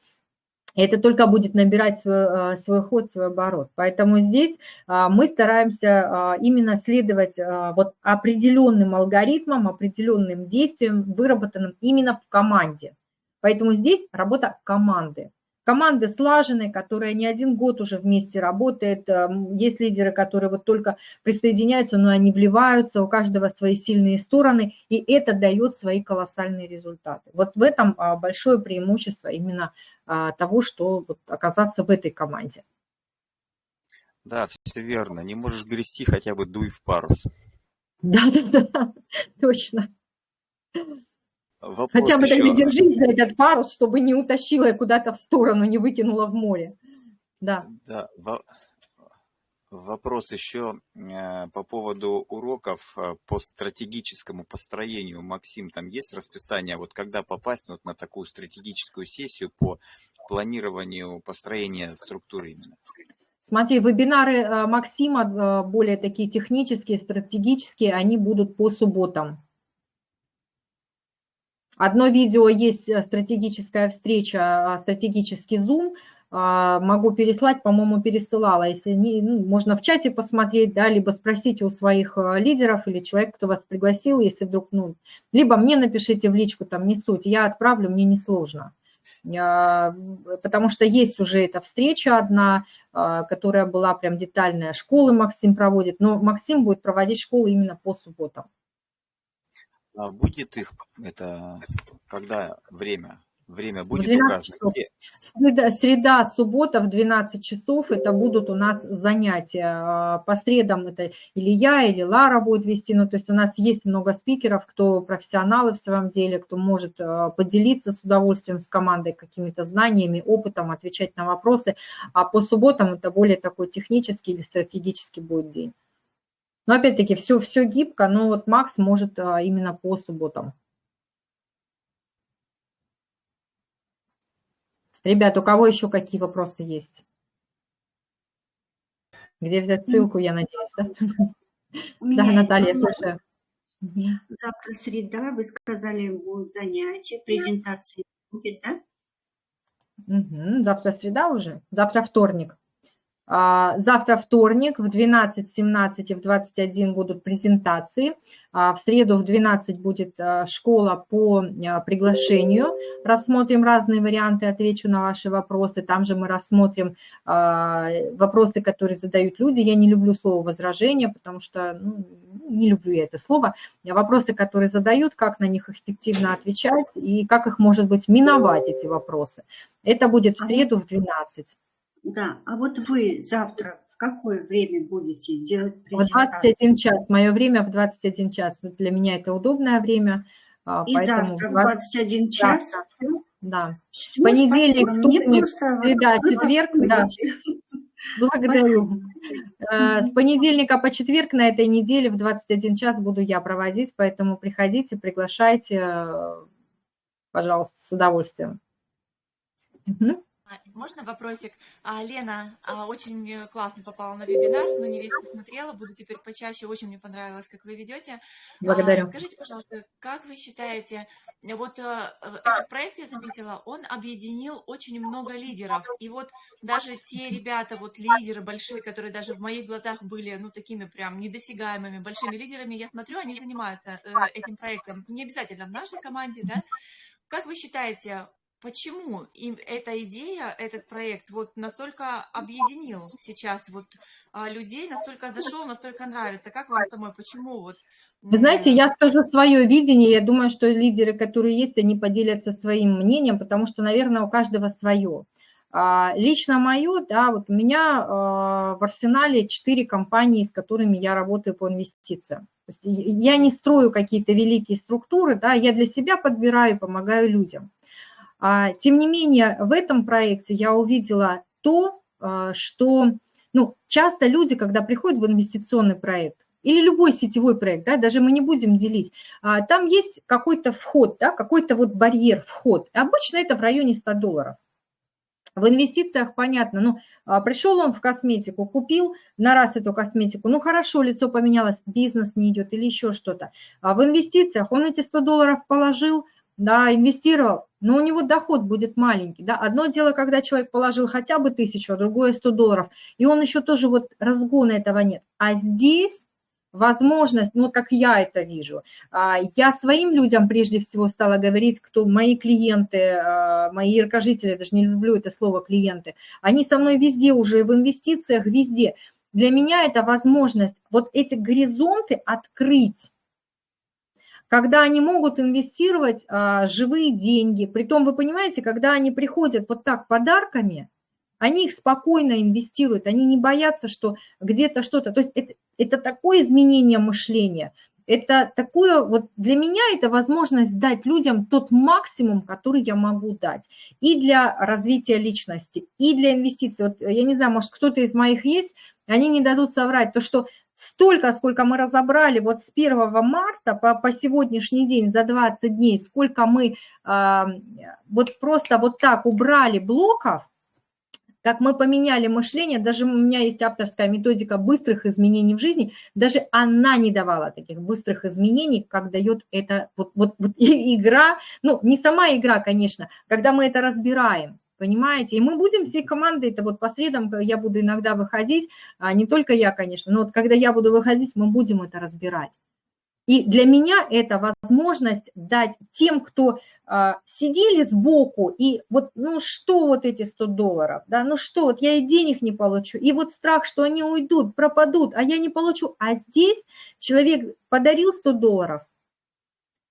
Это только будет набирать свой, свой ход, свой оборот. Поэтому здесь а, мы стараемся а, именно следовать вот определенным алгоритмам, определенным действиям, выработанным именно в команде. Поэтому здесь работа команды. Команда слаженная, которая не один год уже вместе работает. Есть лидеры, которые вот только присоединяются, но они вливаются, у каждого свои сильные стороны, и это дает свои колоссальные результаты. Вот в этом большое преимущество именно а, того, что вот оказаться в этой команде. Да, все верно. Не можешь грести, хотя бы дуй в парус. Да-да-да, точно. Вопрос Хотя бы еще... держись за этот парус, чтобы не утащила куда-то в сторону, не выкинула в море. Да. Да, Вопрос еще э, по поводу уроков э, по стратегическому построению. Максим, там есть расписание, вот когда попасть вот на такую стратегическую сессию по планированию построения структуры именно? Смотри, вебинары э, Максима, более такие технические, стратегические, они будут по субботам. Одно видео есть стратегическая встреча, стратегический зум – а, могу переслать, по-моему, пересылала. Если не, ну, можно в чате посмотреть, да, либо спросите у своих а, лидеров или человека, кто вас пригласил, если вдруг, ну, либо мне напишите в личку, там, не суть, я отправлю, мне несложно. Я, потому что есть уже эта встреча одна, а, которая была прям детальная, школы Максим проводит, но Максим будет проводить школы именно по субботам. А будет их, это, когда время? Время будет указано? Среда, среда, суббота в 12 часов это будут у нас занятия. А, по средам это или я, или Лара будет вести. Ну, то есть у нас есть много спикеров, кто профессионалы в своем деле, кто может а, поделиться с удовольствием с командой какими-то знаниями, опытом, отвечать на вопросы. А по субботам это более такой технический или стратегический будет день. Но опять-таки все, все гибко, но вот Макс может а, именно по субботам. Ребят, у кого еще какие вопросы есть? Где взять ссылку, я надеюсь, да? Да, Наталья, слушаю. Завтра среда, вы сказали, будут занятия, презентации будет, да? Угу, завтра среда уже, завтра вторник. А, завтра вторник в 12, 17 и в 21 будут презентации. А, в среду в 12 будет а, школа по приглашению. Рассмотрим разные варианты, отвечу на ваши вопросы. Там же мы рассмотрим вопросы, которые задают люди. Я не люблю слово возражение, потому что ну, не люблю я это слово. Вопросы, которые задают, как на них эффективно отвечать и как их, может быть, миновать, эти вопросы. Это будет в среду в 12. Да, а вот вы завтра в какое время будете делать В 21 час. Мое время в 21 час. Для меня это удобное время. А, И завтра в 21 час? Да. Все, Понедельник, вторник, среда, четверг. Да. Благодарю. Спасибо. С понедельника по четверг на этой неделе в 21 час буду я проводить, поэтому приходите, приглашайте, пожалуйста, с удовольствием. Угу. А, можно вопросик? А, Лена а, очень э, классно попала на вебинар, но не весь посмотрела, буду теперь почаще, очень мне понравилось, как вы ведете. Благодарю. Скажите, пожалуйста, как вы считаете, вот э, э, этот проект, я заметила, он объединил очень много лидеров, и вот даже те ребята, вот лидеры большие, которые даже в моих глазах были, ну, такими прям недосягаемыми, большими лидерами, я смотрю, они занимаются этим проектом, не обязательно в нашей команде, да, как вы считаете, почему им эта идея, этот проект вот настолько объединил сейчас вот а, людей, настолько зашел, настолько нравится? Как вам самой, почему вот? Вы знаете, я скажу свое видение, я думаю, что лидеры, которые есть, они поделятся своим мнением, потому что, наверное, у каждого свое. А, лично мое, да, вот у меня а, в арсенале четыре компании, с которыми я работаю по инвестициям. Я не строю какие-то великие структуры, да, я для себя подбираю, помогаю людям. А, тем не менее, в этом проекте я увидела то, а, что ну, часто люди, когда приходят в инвестиционный проект, или любой сетевой проект, да, даже мы не будем делить, а, там есть какой-то вход, да, какой-то вот барьер, вход. Обычно это в районе 100 долларов. В инвестициях понятно, ну, пришел он в косметику, купил на раз эту косметику, ну, хорошо, лицо поменялось, бизнес не идет или еще что-то. А в инвестициях он эти 100 долларов положил, да, инвестировал, но у него доход будет маленький. Да? Одно дело, когда человек положил хотя бы тысячу, а другое 100 долларов, и он еще тоже вот разгона этого нет. А здесь возможность, ну, как я это вижу, а, я своим людям прежде всего стала говорить, кто мои клиенты, а, мои яркожители, даже не люблю это слово клиенты, они со мной везде уже, в инвестициях, везде. Для меня это возможность вот эти горизонты открыть, когда они могут инвестировать а, живые деньги. Притом, вы понимаете, когда они приходят вот так подарками, они их спокойно инвестируют, они не боятся, что где-то что-то. То есть это, это такое изменение мышления, это такое, вот для меня это возможность дать людям тот максимум, который я могу дать. И для развития личности, и для инвестиций. Вот я не знаю, может кто-то из моих есть, они не дадут соврать, то что столько, сколько мы разобрали вот с 1 марта по, по сегодняшний день за 20 дней, сколько мы э, вот просто вот так убрали блоков, как мы поменяли мышление, даже у меня есть авторская методика быстрых изменений в жизни, даже она не давала таких быстрых изменений, как дает эта вот, вот, вот игра, ну не сама игра, конечно, когда мы это разбираем, понимаете? И мы будем всей командой, это вот по средам я буду иногда выходить, а не только я, конечно, но вот когда я буду выходить, мы будем это разбирать. И для меня это возможность дать тем, кто а, сидели сбоку, и вот, ну что вот эти 100 долларов, да, ну что, вот я и денег не получу, и вот страх, что они уйдут, пропадут, а я не получу. А здесь человек подарил 100 долларов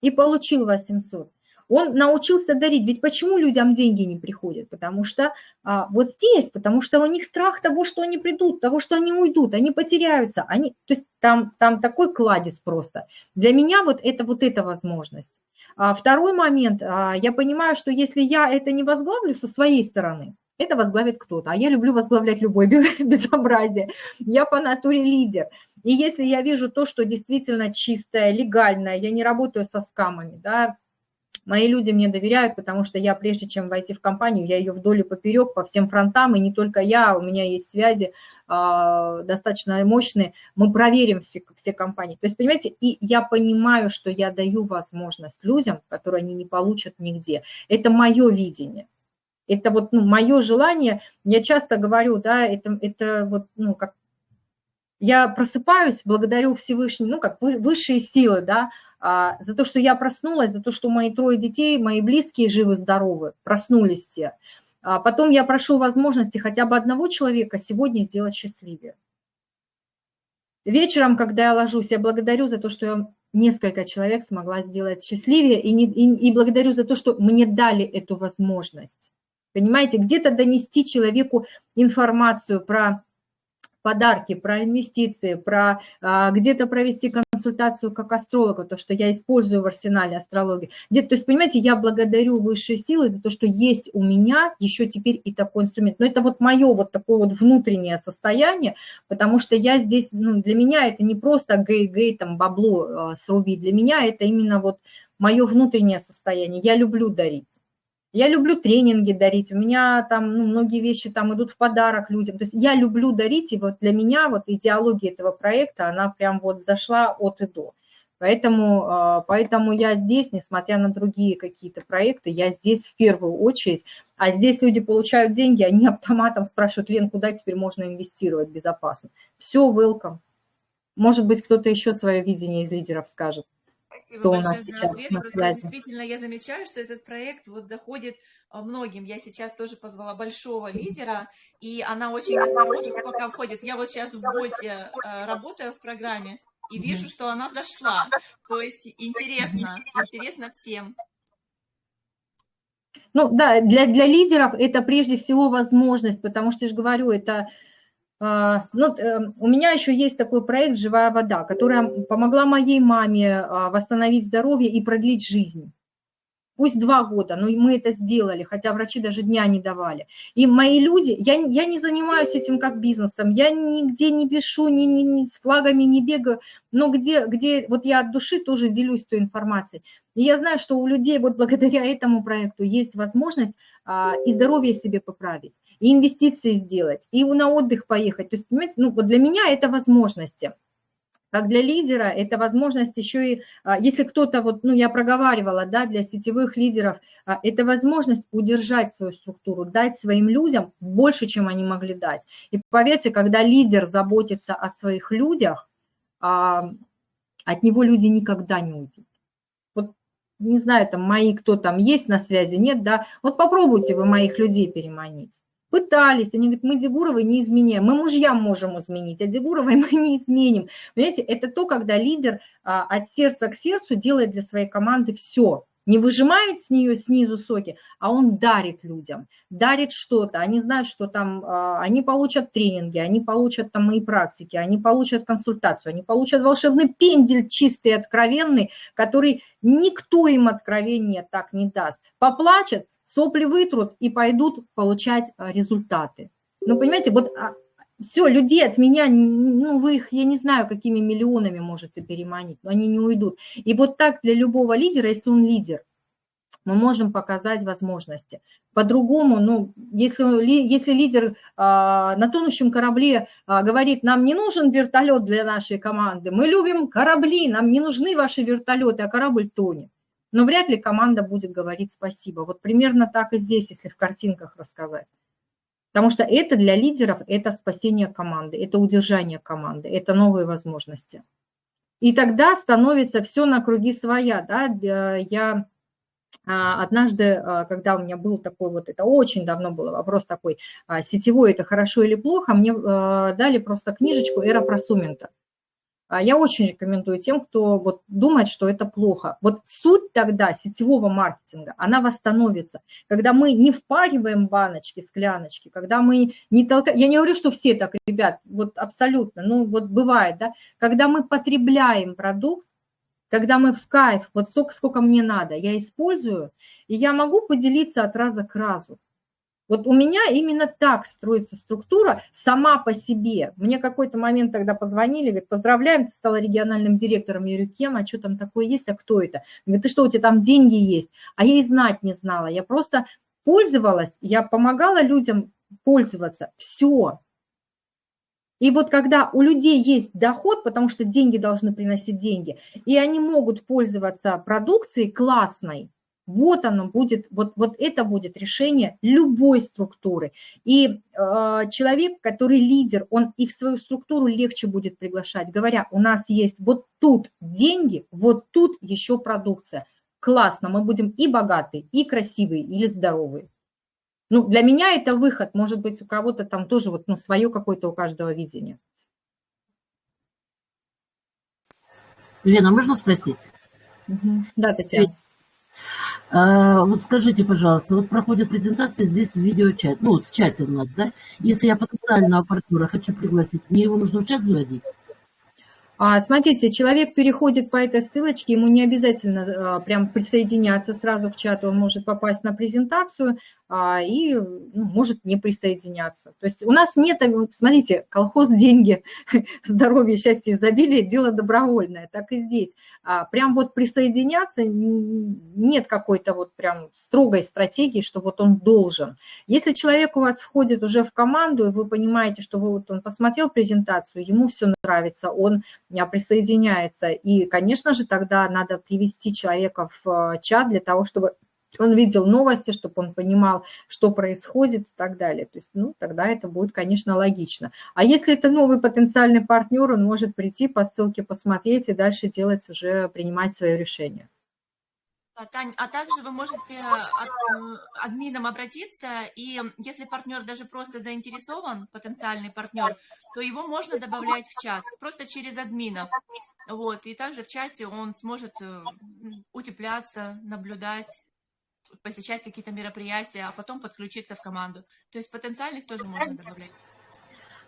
и получил 800 он научился дарить. Ведь почему людям деньги не приходят? Потому что а, вот здесь, потому что у них страх того, что они придут, того, что они уйдут, они потеряются. Они, то есть там, там такой кладезь просто. Для меня вот это вот эта возможность. А второй момент, а, я понимаю, что если я это не возглавлю со своей стороны, это возглавит кто-то. А я люблю возглавлять любое безобразие. Я по натуре лидер. И если я вижу то, что действительно чистое, легальное, я не работаю со скамами, да, Мои люди мне доверяют, потому что я, прежде чем войти в компанию, я ее вдоль и поперек по всем фронтам, и не только я, у меня есть связи э, достаточно мощные, мы проверим все, все компании. То есть, понимаете, и я понимаю, что я даю возможность людям, которые они не получат нигде. Это мое видение. Это вот ну, мое желание, я часто говорю, да, это, это вот, ну, как я просыпаюсь, благодарю Всевышнего, ну, как высшие силы, да, за то, что я проснулась, за то, что мои трое детей, мои близкие живы-здоровы, проснулись все. А потом я прошу возможности хотя бы одного человека сегодня сделать счастливее. Вечером, когда я ложусь, я благодарю за то, что я несколько человек смогла сделать счастливее, и, не, и, и благодарю за то, что мне дали эту возможность. Понимаете, где-то донести человеку информацию про подарки, про инвестиции, про а, где-то провести консультацию как астролога, то, что я использую в арсенале астрологии. Где то есть, понимаете, я благодарю высшие силы за то, что есть у меня еще теперь и такой инструмент. Но это вот мое вот такое вот внутреннее состояние, потому что я здесь, ну, для меня это не просто гей-гей, там, бабло а, срубить, для меня это именно вот мое внутреннее состояние. Я люблю дарить. Я люблю тренинги дарить, у меня там ну, многие вещи там идут в подарок людям. То есть я люблю дарить, и вот для меня вот идеология этого проекта, она прям вот зашла от и до. Поэтому, а, поэтому я здесь, несмотря на другие какие-то проекты, я здесь в первую очередь. А здесь люди получают деньги, они автоматом спрашивают, Лен, куда теперь можно инвестировать безопасно? Все, welcome. Может быть, кто-то еще свое видение из лидеров скажет. Спасибо Кто большое за ответ. Просто действительно я замечаю, что этот проект вот заходит а, многим. Я сейчас тоже позвала большого лидера, и она очень осторожно пока входит. Я вот сейчас в боте э, работаю в программе, и вижу, что она зашла. То есть интересно, интересно всем. Ну да, для, для лидеров это прежде всего возможность, потому что я же говорю, это ну, эм, у меня еще есть такой проект «Живая вода», которая помогла моей маме а, восстановить здоровье и продлить жизнь. Пусть два года, но мы это сделали, хотя врачи даже дня не давали. И мои люди, я, я не занимаюсь этим как бизнесом, я нигде не пишу, ни, ни, ни с флагами не бегаю, но где, где вот я от души тоже делюсь той информацией. И я знаю, что у людей вот благодаря этому проекту есть возможность а, и здоровье себе поправить и инвестиции сделать, и на отдых поехать. То есть, понимаете, ну вот для меня это возможности. Как для лидера, это возможность еще и, а, если кто-то, вот, ну, я проговаривала, да, для сетевых лидеров, а, это возможность удержать свою структуру, дать своим людям больше, чем они могли дать. И поверьте, когда лидер заботится о своих людях, а, от него люди никогда не уйдут. Вот, не знаю, там мои, кто там есть на связи, нет, да, вот попробуйте вы моих людей переманить. Пытались, они говорят, мы Дегуровой не изменяем, мы мужьям можем изменить, а Дегуровой мы не изменим. Понимаете, это то, когда лидер а, от сердца к сердцу делает для своей команды все, не выжимает с нее снизу соки, а он дарит людям, дарит что-то. Они знают, что там а, они получат тренинги, они получат там мои практики, они получат консультацию, они получат волшебный пендель чистый, откровенный, который никто им откровения так не даст. Поплачет, сопли вытрут и пойдут получать а, результаты. Ну, понимаете, вот а, все, людей от меня, ну, вы их, я не знаю, какими миллионами можете переманить, но они не уйдут. И вот так для любого лидера, если он лидер, мы можем показать возможности. По-другому, ну, если, если лидер а, на тонущем корабле а, говорит, нам не нужен вертолет для нашей команды, мы любим корабли, нам не нужны ваши вертолеты, а корабль тонет но вряд ли команда будет говорить спасибо. Вот примерно так и здесь, если в картинках рассказать. Потому что это для лидеров, это спасение команды, это удержание команды, это новые возможности. И тогда становится все на круги своя. Да? Я а, однажды, а, когда у меня был такой вот, это очень давно был вопрос такой, а, сетевой это хорошо или плохо, мне дали просто книжечку «Эра просумента». А я очень рекомендую тем, кто вот думает, что это плохо. Вот суть тогда сетевого маркетинга, она восстановится, когда мы не впариваем баночки, скляночки, когда мы не толкаем, я не говорю, что все так, ребят, вот абсолютно, ну вот бывает, да, когда мы потребляем продукт, когда мы в кайф, вот столько, сколько мне надо, я использую, и я могу поделиться от раза к разу. Вот у меня именно так строится структура сама по себе. Мне какой-то момент тогда позвонили, говорят, поздравляем, ты стала региональным директором. Я говорю, кем, а что там такое есть, а кто это? Говорит, ты что, у тебя там деньги есть? А я и знать не знала. Я просто пользовалась, я помогала людям пользоваться. Все. И вот когда у людей есть доход, потому что деньги должны приносить деньги, и они могут пользоваться продукцией классной, Вот оно будет, вот, вот это будет решение любой структуры. И э, человек, который лидер, он и в свою структуру легче будет приглашать, говоря, у нас есть вот тут деньги, вот тут еще продукция. Классно, мы будем и богатые, и красивые, или здоровые. Ну, для меня это выход, может быть, у кого-то там тоже вот, ну, свое какое-то у каждого видение. Лена, можно спросить? Угу. Да, Татьяна. А, вот скажите, пожалуйста, вот проходит презентация здесь в видеочат, ну вот в чате у нас, да? Если я потенциального партнера хочу пригласить, мне его нужно в чат заводить? А, смотрите, человек переходит по этой ссылочке, ему не обязательно а, прям присоединяться сразу в чат, он может попасть на презентацию и ну, может не присоединяться. То есть у нас нет, смотрите, колхоз, деньги, здоровье, счастье, изобилие – дело добровольное, так и здесь. Прям вот присоединяться нет какой-то вот прям строгой стратегии, что вот он должен. Если человек у вас входит уже в команду, и вы понимаете, что вот он посмотрел презентацию, ему все нравится, он присоединяется. И, конечно же, тогда надо привести человека в э, чат для того, чтобы он видел новости, чтобы он понимал, что происходит и так далее. То есть, ну, тогда это будет, конечно, логично. А если это новый потенциальный партнер, он может прийти по ссылке, посмотреть и дальше делать уже, принимать свое решение. Тань, а также вы можете от, э, админом обратиться, и если партнер даже просто заинтересован, потенциальный партнер, то его можно добавлять в чат, просто через админов. Вот, и также в чате он сможет э, утепляться, наблюдать, посещать какие-то мероприятия, а потом подключиться в команду. То есть потенциальных тоже можно добавлять.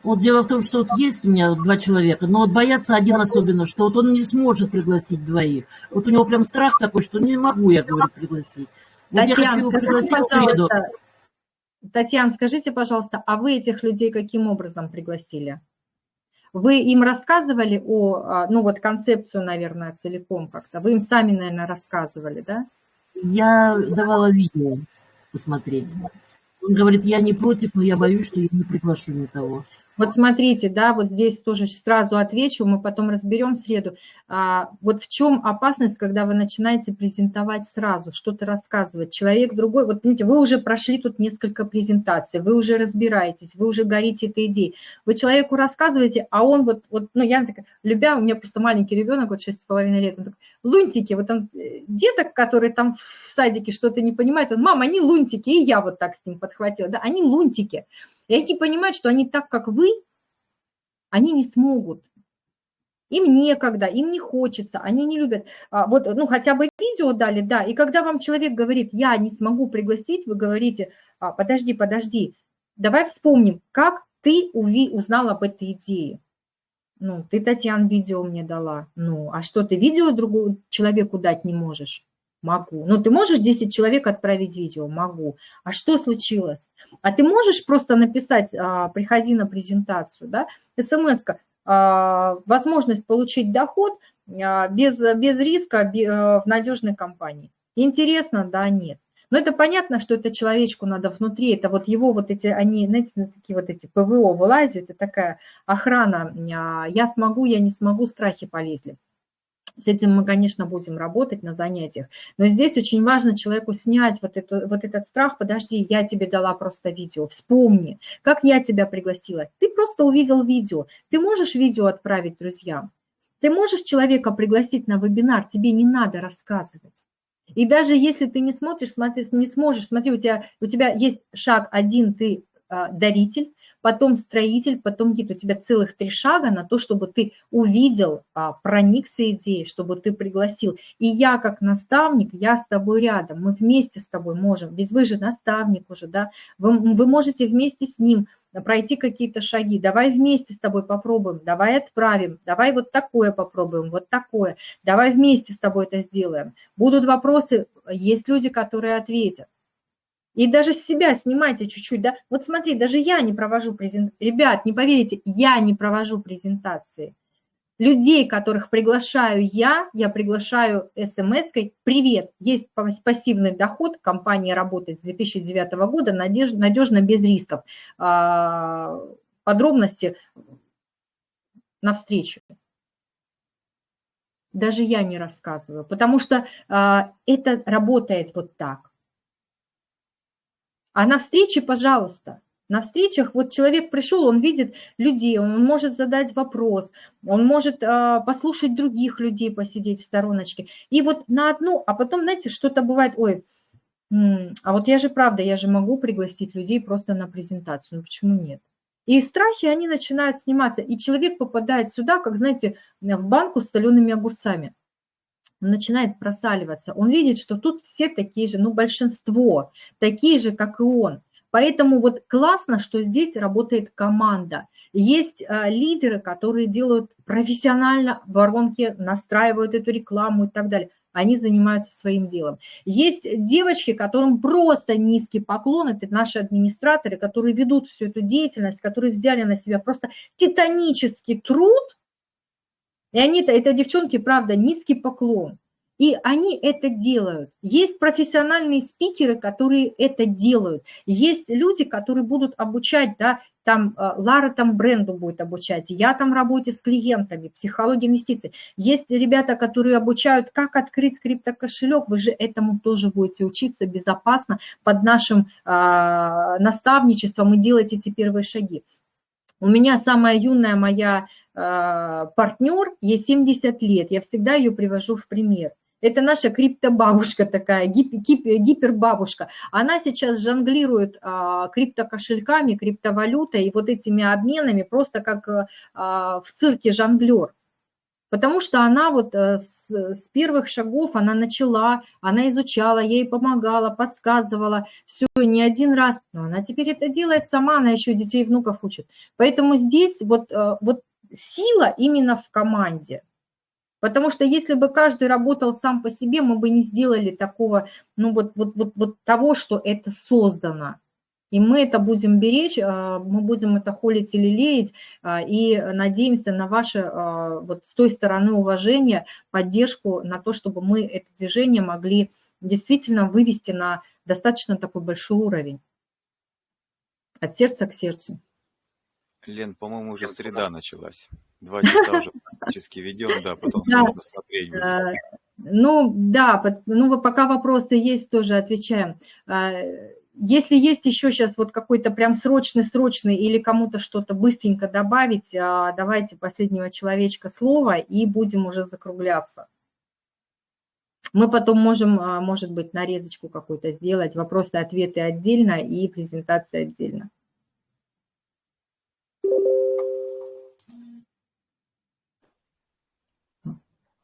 Вот дело в том, что вот есть у меня два человека, но вот боятся один особенно, что вот он не сможет пригласить двоих. Вот у него прям страх такой, что не могу я, говорю, пригласить. Вот Татьяна, я хочу его пригласить в среду. Татьяна, скажите, пожалуйста, а вы этих людей каким образом пригласили? Вы им рассказывали о, а, ну вот концепцию, наверное, целиком как-то? Вы им сами, наверное, рассказывали, да? Я давала видео посмотреть. Он говорит, я не против, но я боюсь, что я не приглашу никого. Вот смотрите, да, вот здесь тоже сразу отвечу, мы потом разберем в среду. А, вот в чем опасность, когда вы начинаете презентовать сразу, что-то рассказывать. Человек другой, вот видите, вы уже прошли тут несколько презентаций, вы уже разбираетесь, вы уже горите этой идеей. Вы человеку рассказываете, а он вот, вот ну я такая, любя, у меня просто маленький ребенок, вот 6,5 лет, он такой, лунтики, вот он, э, деток, которые там в садике что-то не понимают, он, мама, они лунтики, и я вот так с ним подхватила, да, они лунтики. И они понимают, что они так, как вы, они не смогут. Им некогда, им не хочется, они не любят. А, вот, ну, хотя бы видео дали, да. И когда вам человек говорит, я не смогу пригласить, вы говорите, «А, подожди, подожди, давай вспомним, как ты узнал об этой идее. Ну, ты, Татьяна, видео мне дала. Ну, а что, ты видео другому человеку дать не можешь? Могу. Ну, ты можешь 10 человек отправить видео? Могу. А что случилось? А ты можешь просто написать, а, приходи на презентацию, да, смс а, возможность получить доход а, без, без риска в надежной компании. Интересно, да, нет. Но это понятно, что это человечку надо внутри, это вот его вот эти, они, знаете, такие вот эти ПВО вылазят, это такая охрана, я смогу, я не смогу, страхи полезли. С этим мы, конечно, будем работать на занятиях. Но здесь очень важно человеку снять вот, эту, вот этот страх. Подожди, я тебе дала просто видео. Вспомни, как я тебя пригласила. Ты просто увидел видео. Ты можешь видео отправить друзьям. Ты можешь человека пригласить на вебинар. Тебе не надо рассказывать. И даже если ты не смотришь, смотри, не сможешь, смотри, у тебя, у тебя есть шаг один, ты а, даритель, потом строитель, потом гид. У тебя целых три шага на то, чтобы ты увидел, а, проникся идеей, чтобы ты пригласил. И я как наставник, я с тобой рядом, мы вместе с тобой можем, ведь вы же наставник уже, да, вы, вы можете вместе с ним пройти какие-то шаги, давай вместе с тобой попробуем, давай отправим, давай вот такое попробуем, вот такое, давай вместе с тобой это сделаем. Будут вопросы, есть люди, которые ответят. И даже с себя снимайте чуть-чуть, да. Вот смотри, даже я не провожу презентации. Ребят, не поверите, я не провожу презентации. Людей, которых приглашаю я, я приглашаю смс-кой «Привет, есть пассивный доход, компания работает с 2009 года, надежно, надежно без рисков». А, подробности на встречу. даже я не рассказываю, потому что а, это работает вот так. А на встрече, пожалуйста, на встречах вот человек пришел, он видит людей, он может задать вопрос, он может а, послушать других людей, посидеть в стороночке. И вот на одну, а потом, знаете, что-то бывает, ой, а вот я же правда, я же могу пригласить людей просто на презентацию, ну почему нет? И страхи, они начинают сниматься, и человек попадает сюда, как, знаете, в банку с солеными огурцами. Он начинает просаливаться. Он видит, что тут все такие же, ну, большинство, такие же, как и он. Поэтому вот классно, что здесь работает команда. Есть а, лидеры, которые делают профессионально воронки, настраивают эту рекламу и так далее они занимаются своим делом. Есть девочки, которым просто низкий поклон, это наши администраторы, которые ведут всю эту деятельность, которые взяли на себя просто титанический труд, и они-то, это девчонки, правда, низкий поклон. И они это делают. Есть профессиональные спикеры, которые это делают. Есть люди, которые будут обучать, да, там э, Лара там бренду будет обучать, я там работе с клиентами, психология инвестиций. Есть ребята, которые обучают, как открыть криптокошелек, вы же этому тоже будете учиться безопасно под нашим э, наставничеством и делать эти первые шаги. У меня самая юная моя э, партнер, ей 70 лет, я всегда ее привожу в пример. Это наша криптобабушка такая, гип, гип, гипербабушка. Она сейчас жонглирует а, криптокошельками, криптовалютой и вот этими обменами просто как а, в цирке жонглер. Потому что она вот а, с, с первых шагов, она начала, она изучала, ей помогала, подсказывала, все, не один раз. Но она теперь это делает сама, она еще детей и внуков учит. Поэтому здесь вот, а, вот сила именно в команде – Потому что если бы каждый работал сам по себе, мы бы не сделали такого, ну вот, вот, вот, вот того, что это создано. И мы это будем беречь, а, мы будем это холить или леять, а, и надеемся на ваше а, вот с той стороны уважения, поддержку, на то, чтобы мы это движение могли действительно вывести на достаточно такой большой уровень. От сердца к сердцу. Лен, по-моему, уже среда началась. Два часа уже практически ведем, да, потом сложно смотреть. Будет. Ну, да, ну, пока вопросы есть, тоже отвечаем. А, если есть еще сейчас вот какой-то прям срочный-срочный или кому-то что-то быстренько добавить, а, давайте последнего человечка слова и будем уже закругляться. Мы потом можем, может быть, нарезочку какую-то сделать, вопросы-ответы отдельно и презентация отдельно.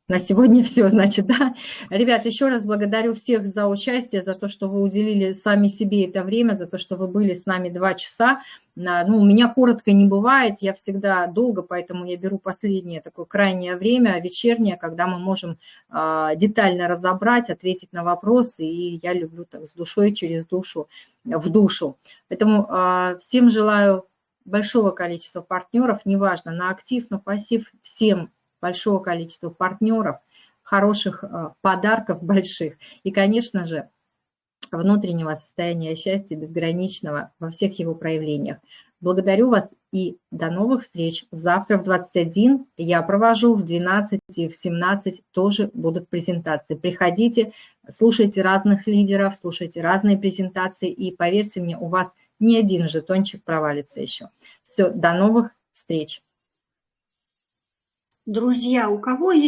На сегодня все, значит, да. Ребят, еще раз благодарю всех за участие, за то, что вы уделили сами себе это время, за то, что вы были с нами два часа. Ну, у меня коротко не бывает, я всегда долго, поэтому я беру последнее такое крайнее время, вечернее, когда мы можем а, детально разобрать, ответить на вопросы, и я люблю так с душой, через душу, в душу. Поэтому а, всем желаю большого количества партнеров, неважно, на актив, на пассив, всем большого количества партнеров, хороших э, подарков больших и, конечно же, внутреннего состояния счастья безграничного во всех его проявлениях. Благодарю вас и до новых встреч. Завтра в 21 я провожу, в 12 и в 17 тоже будут презентации. Приходите, слушайте разных лидеров, слушайте разные презентации и поверьте мне, у вас ни один жетончик провалится еще. Все, до новых встреч. Друзья, у кого есть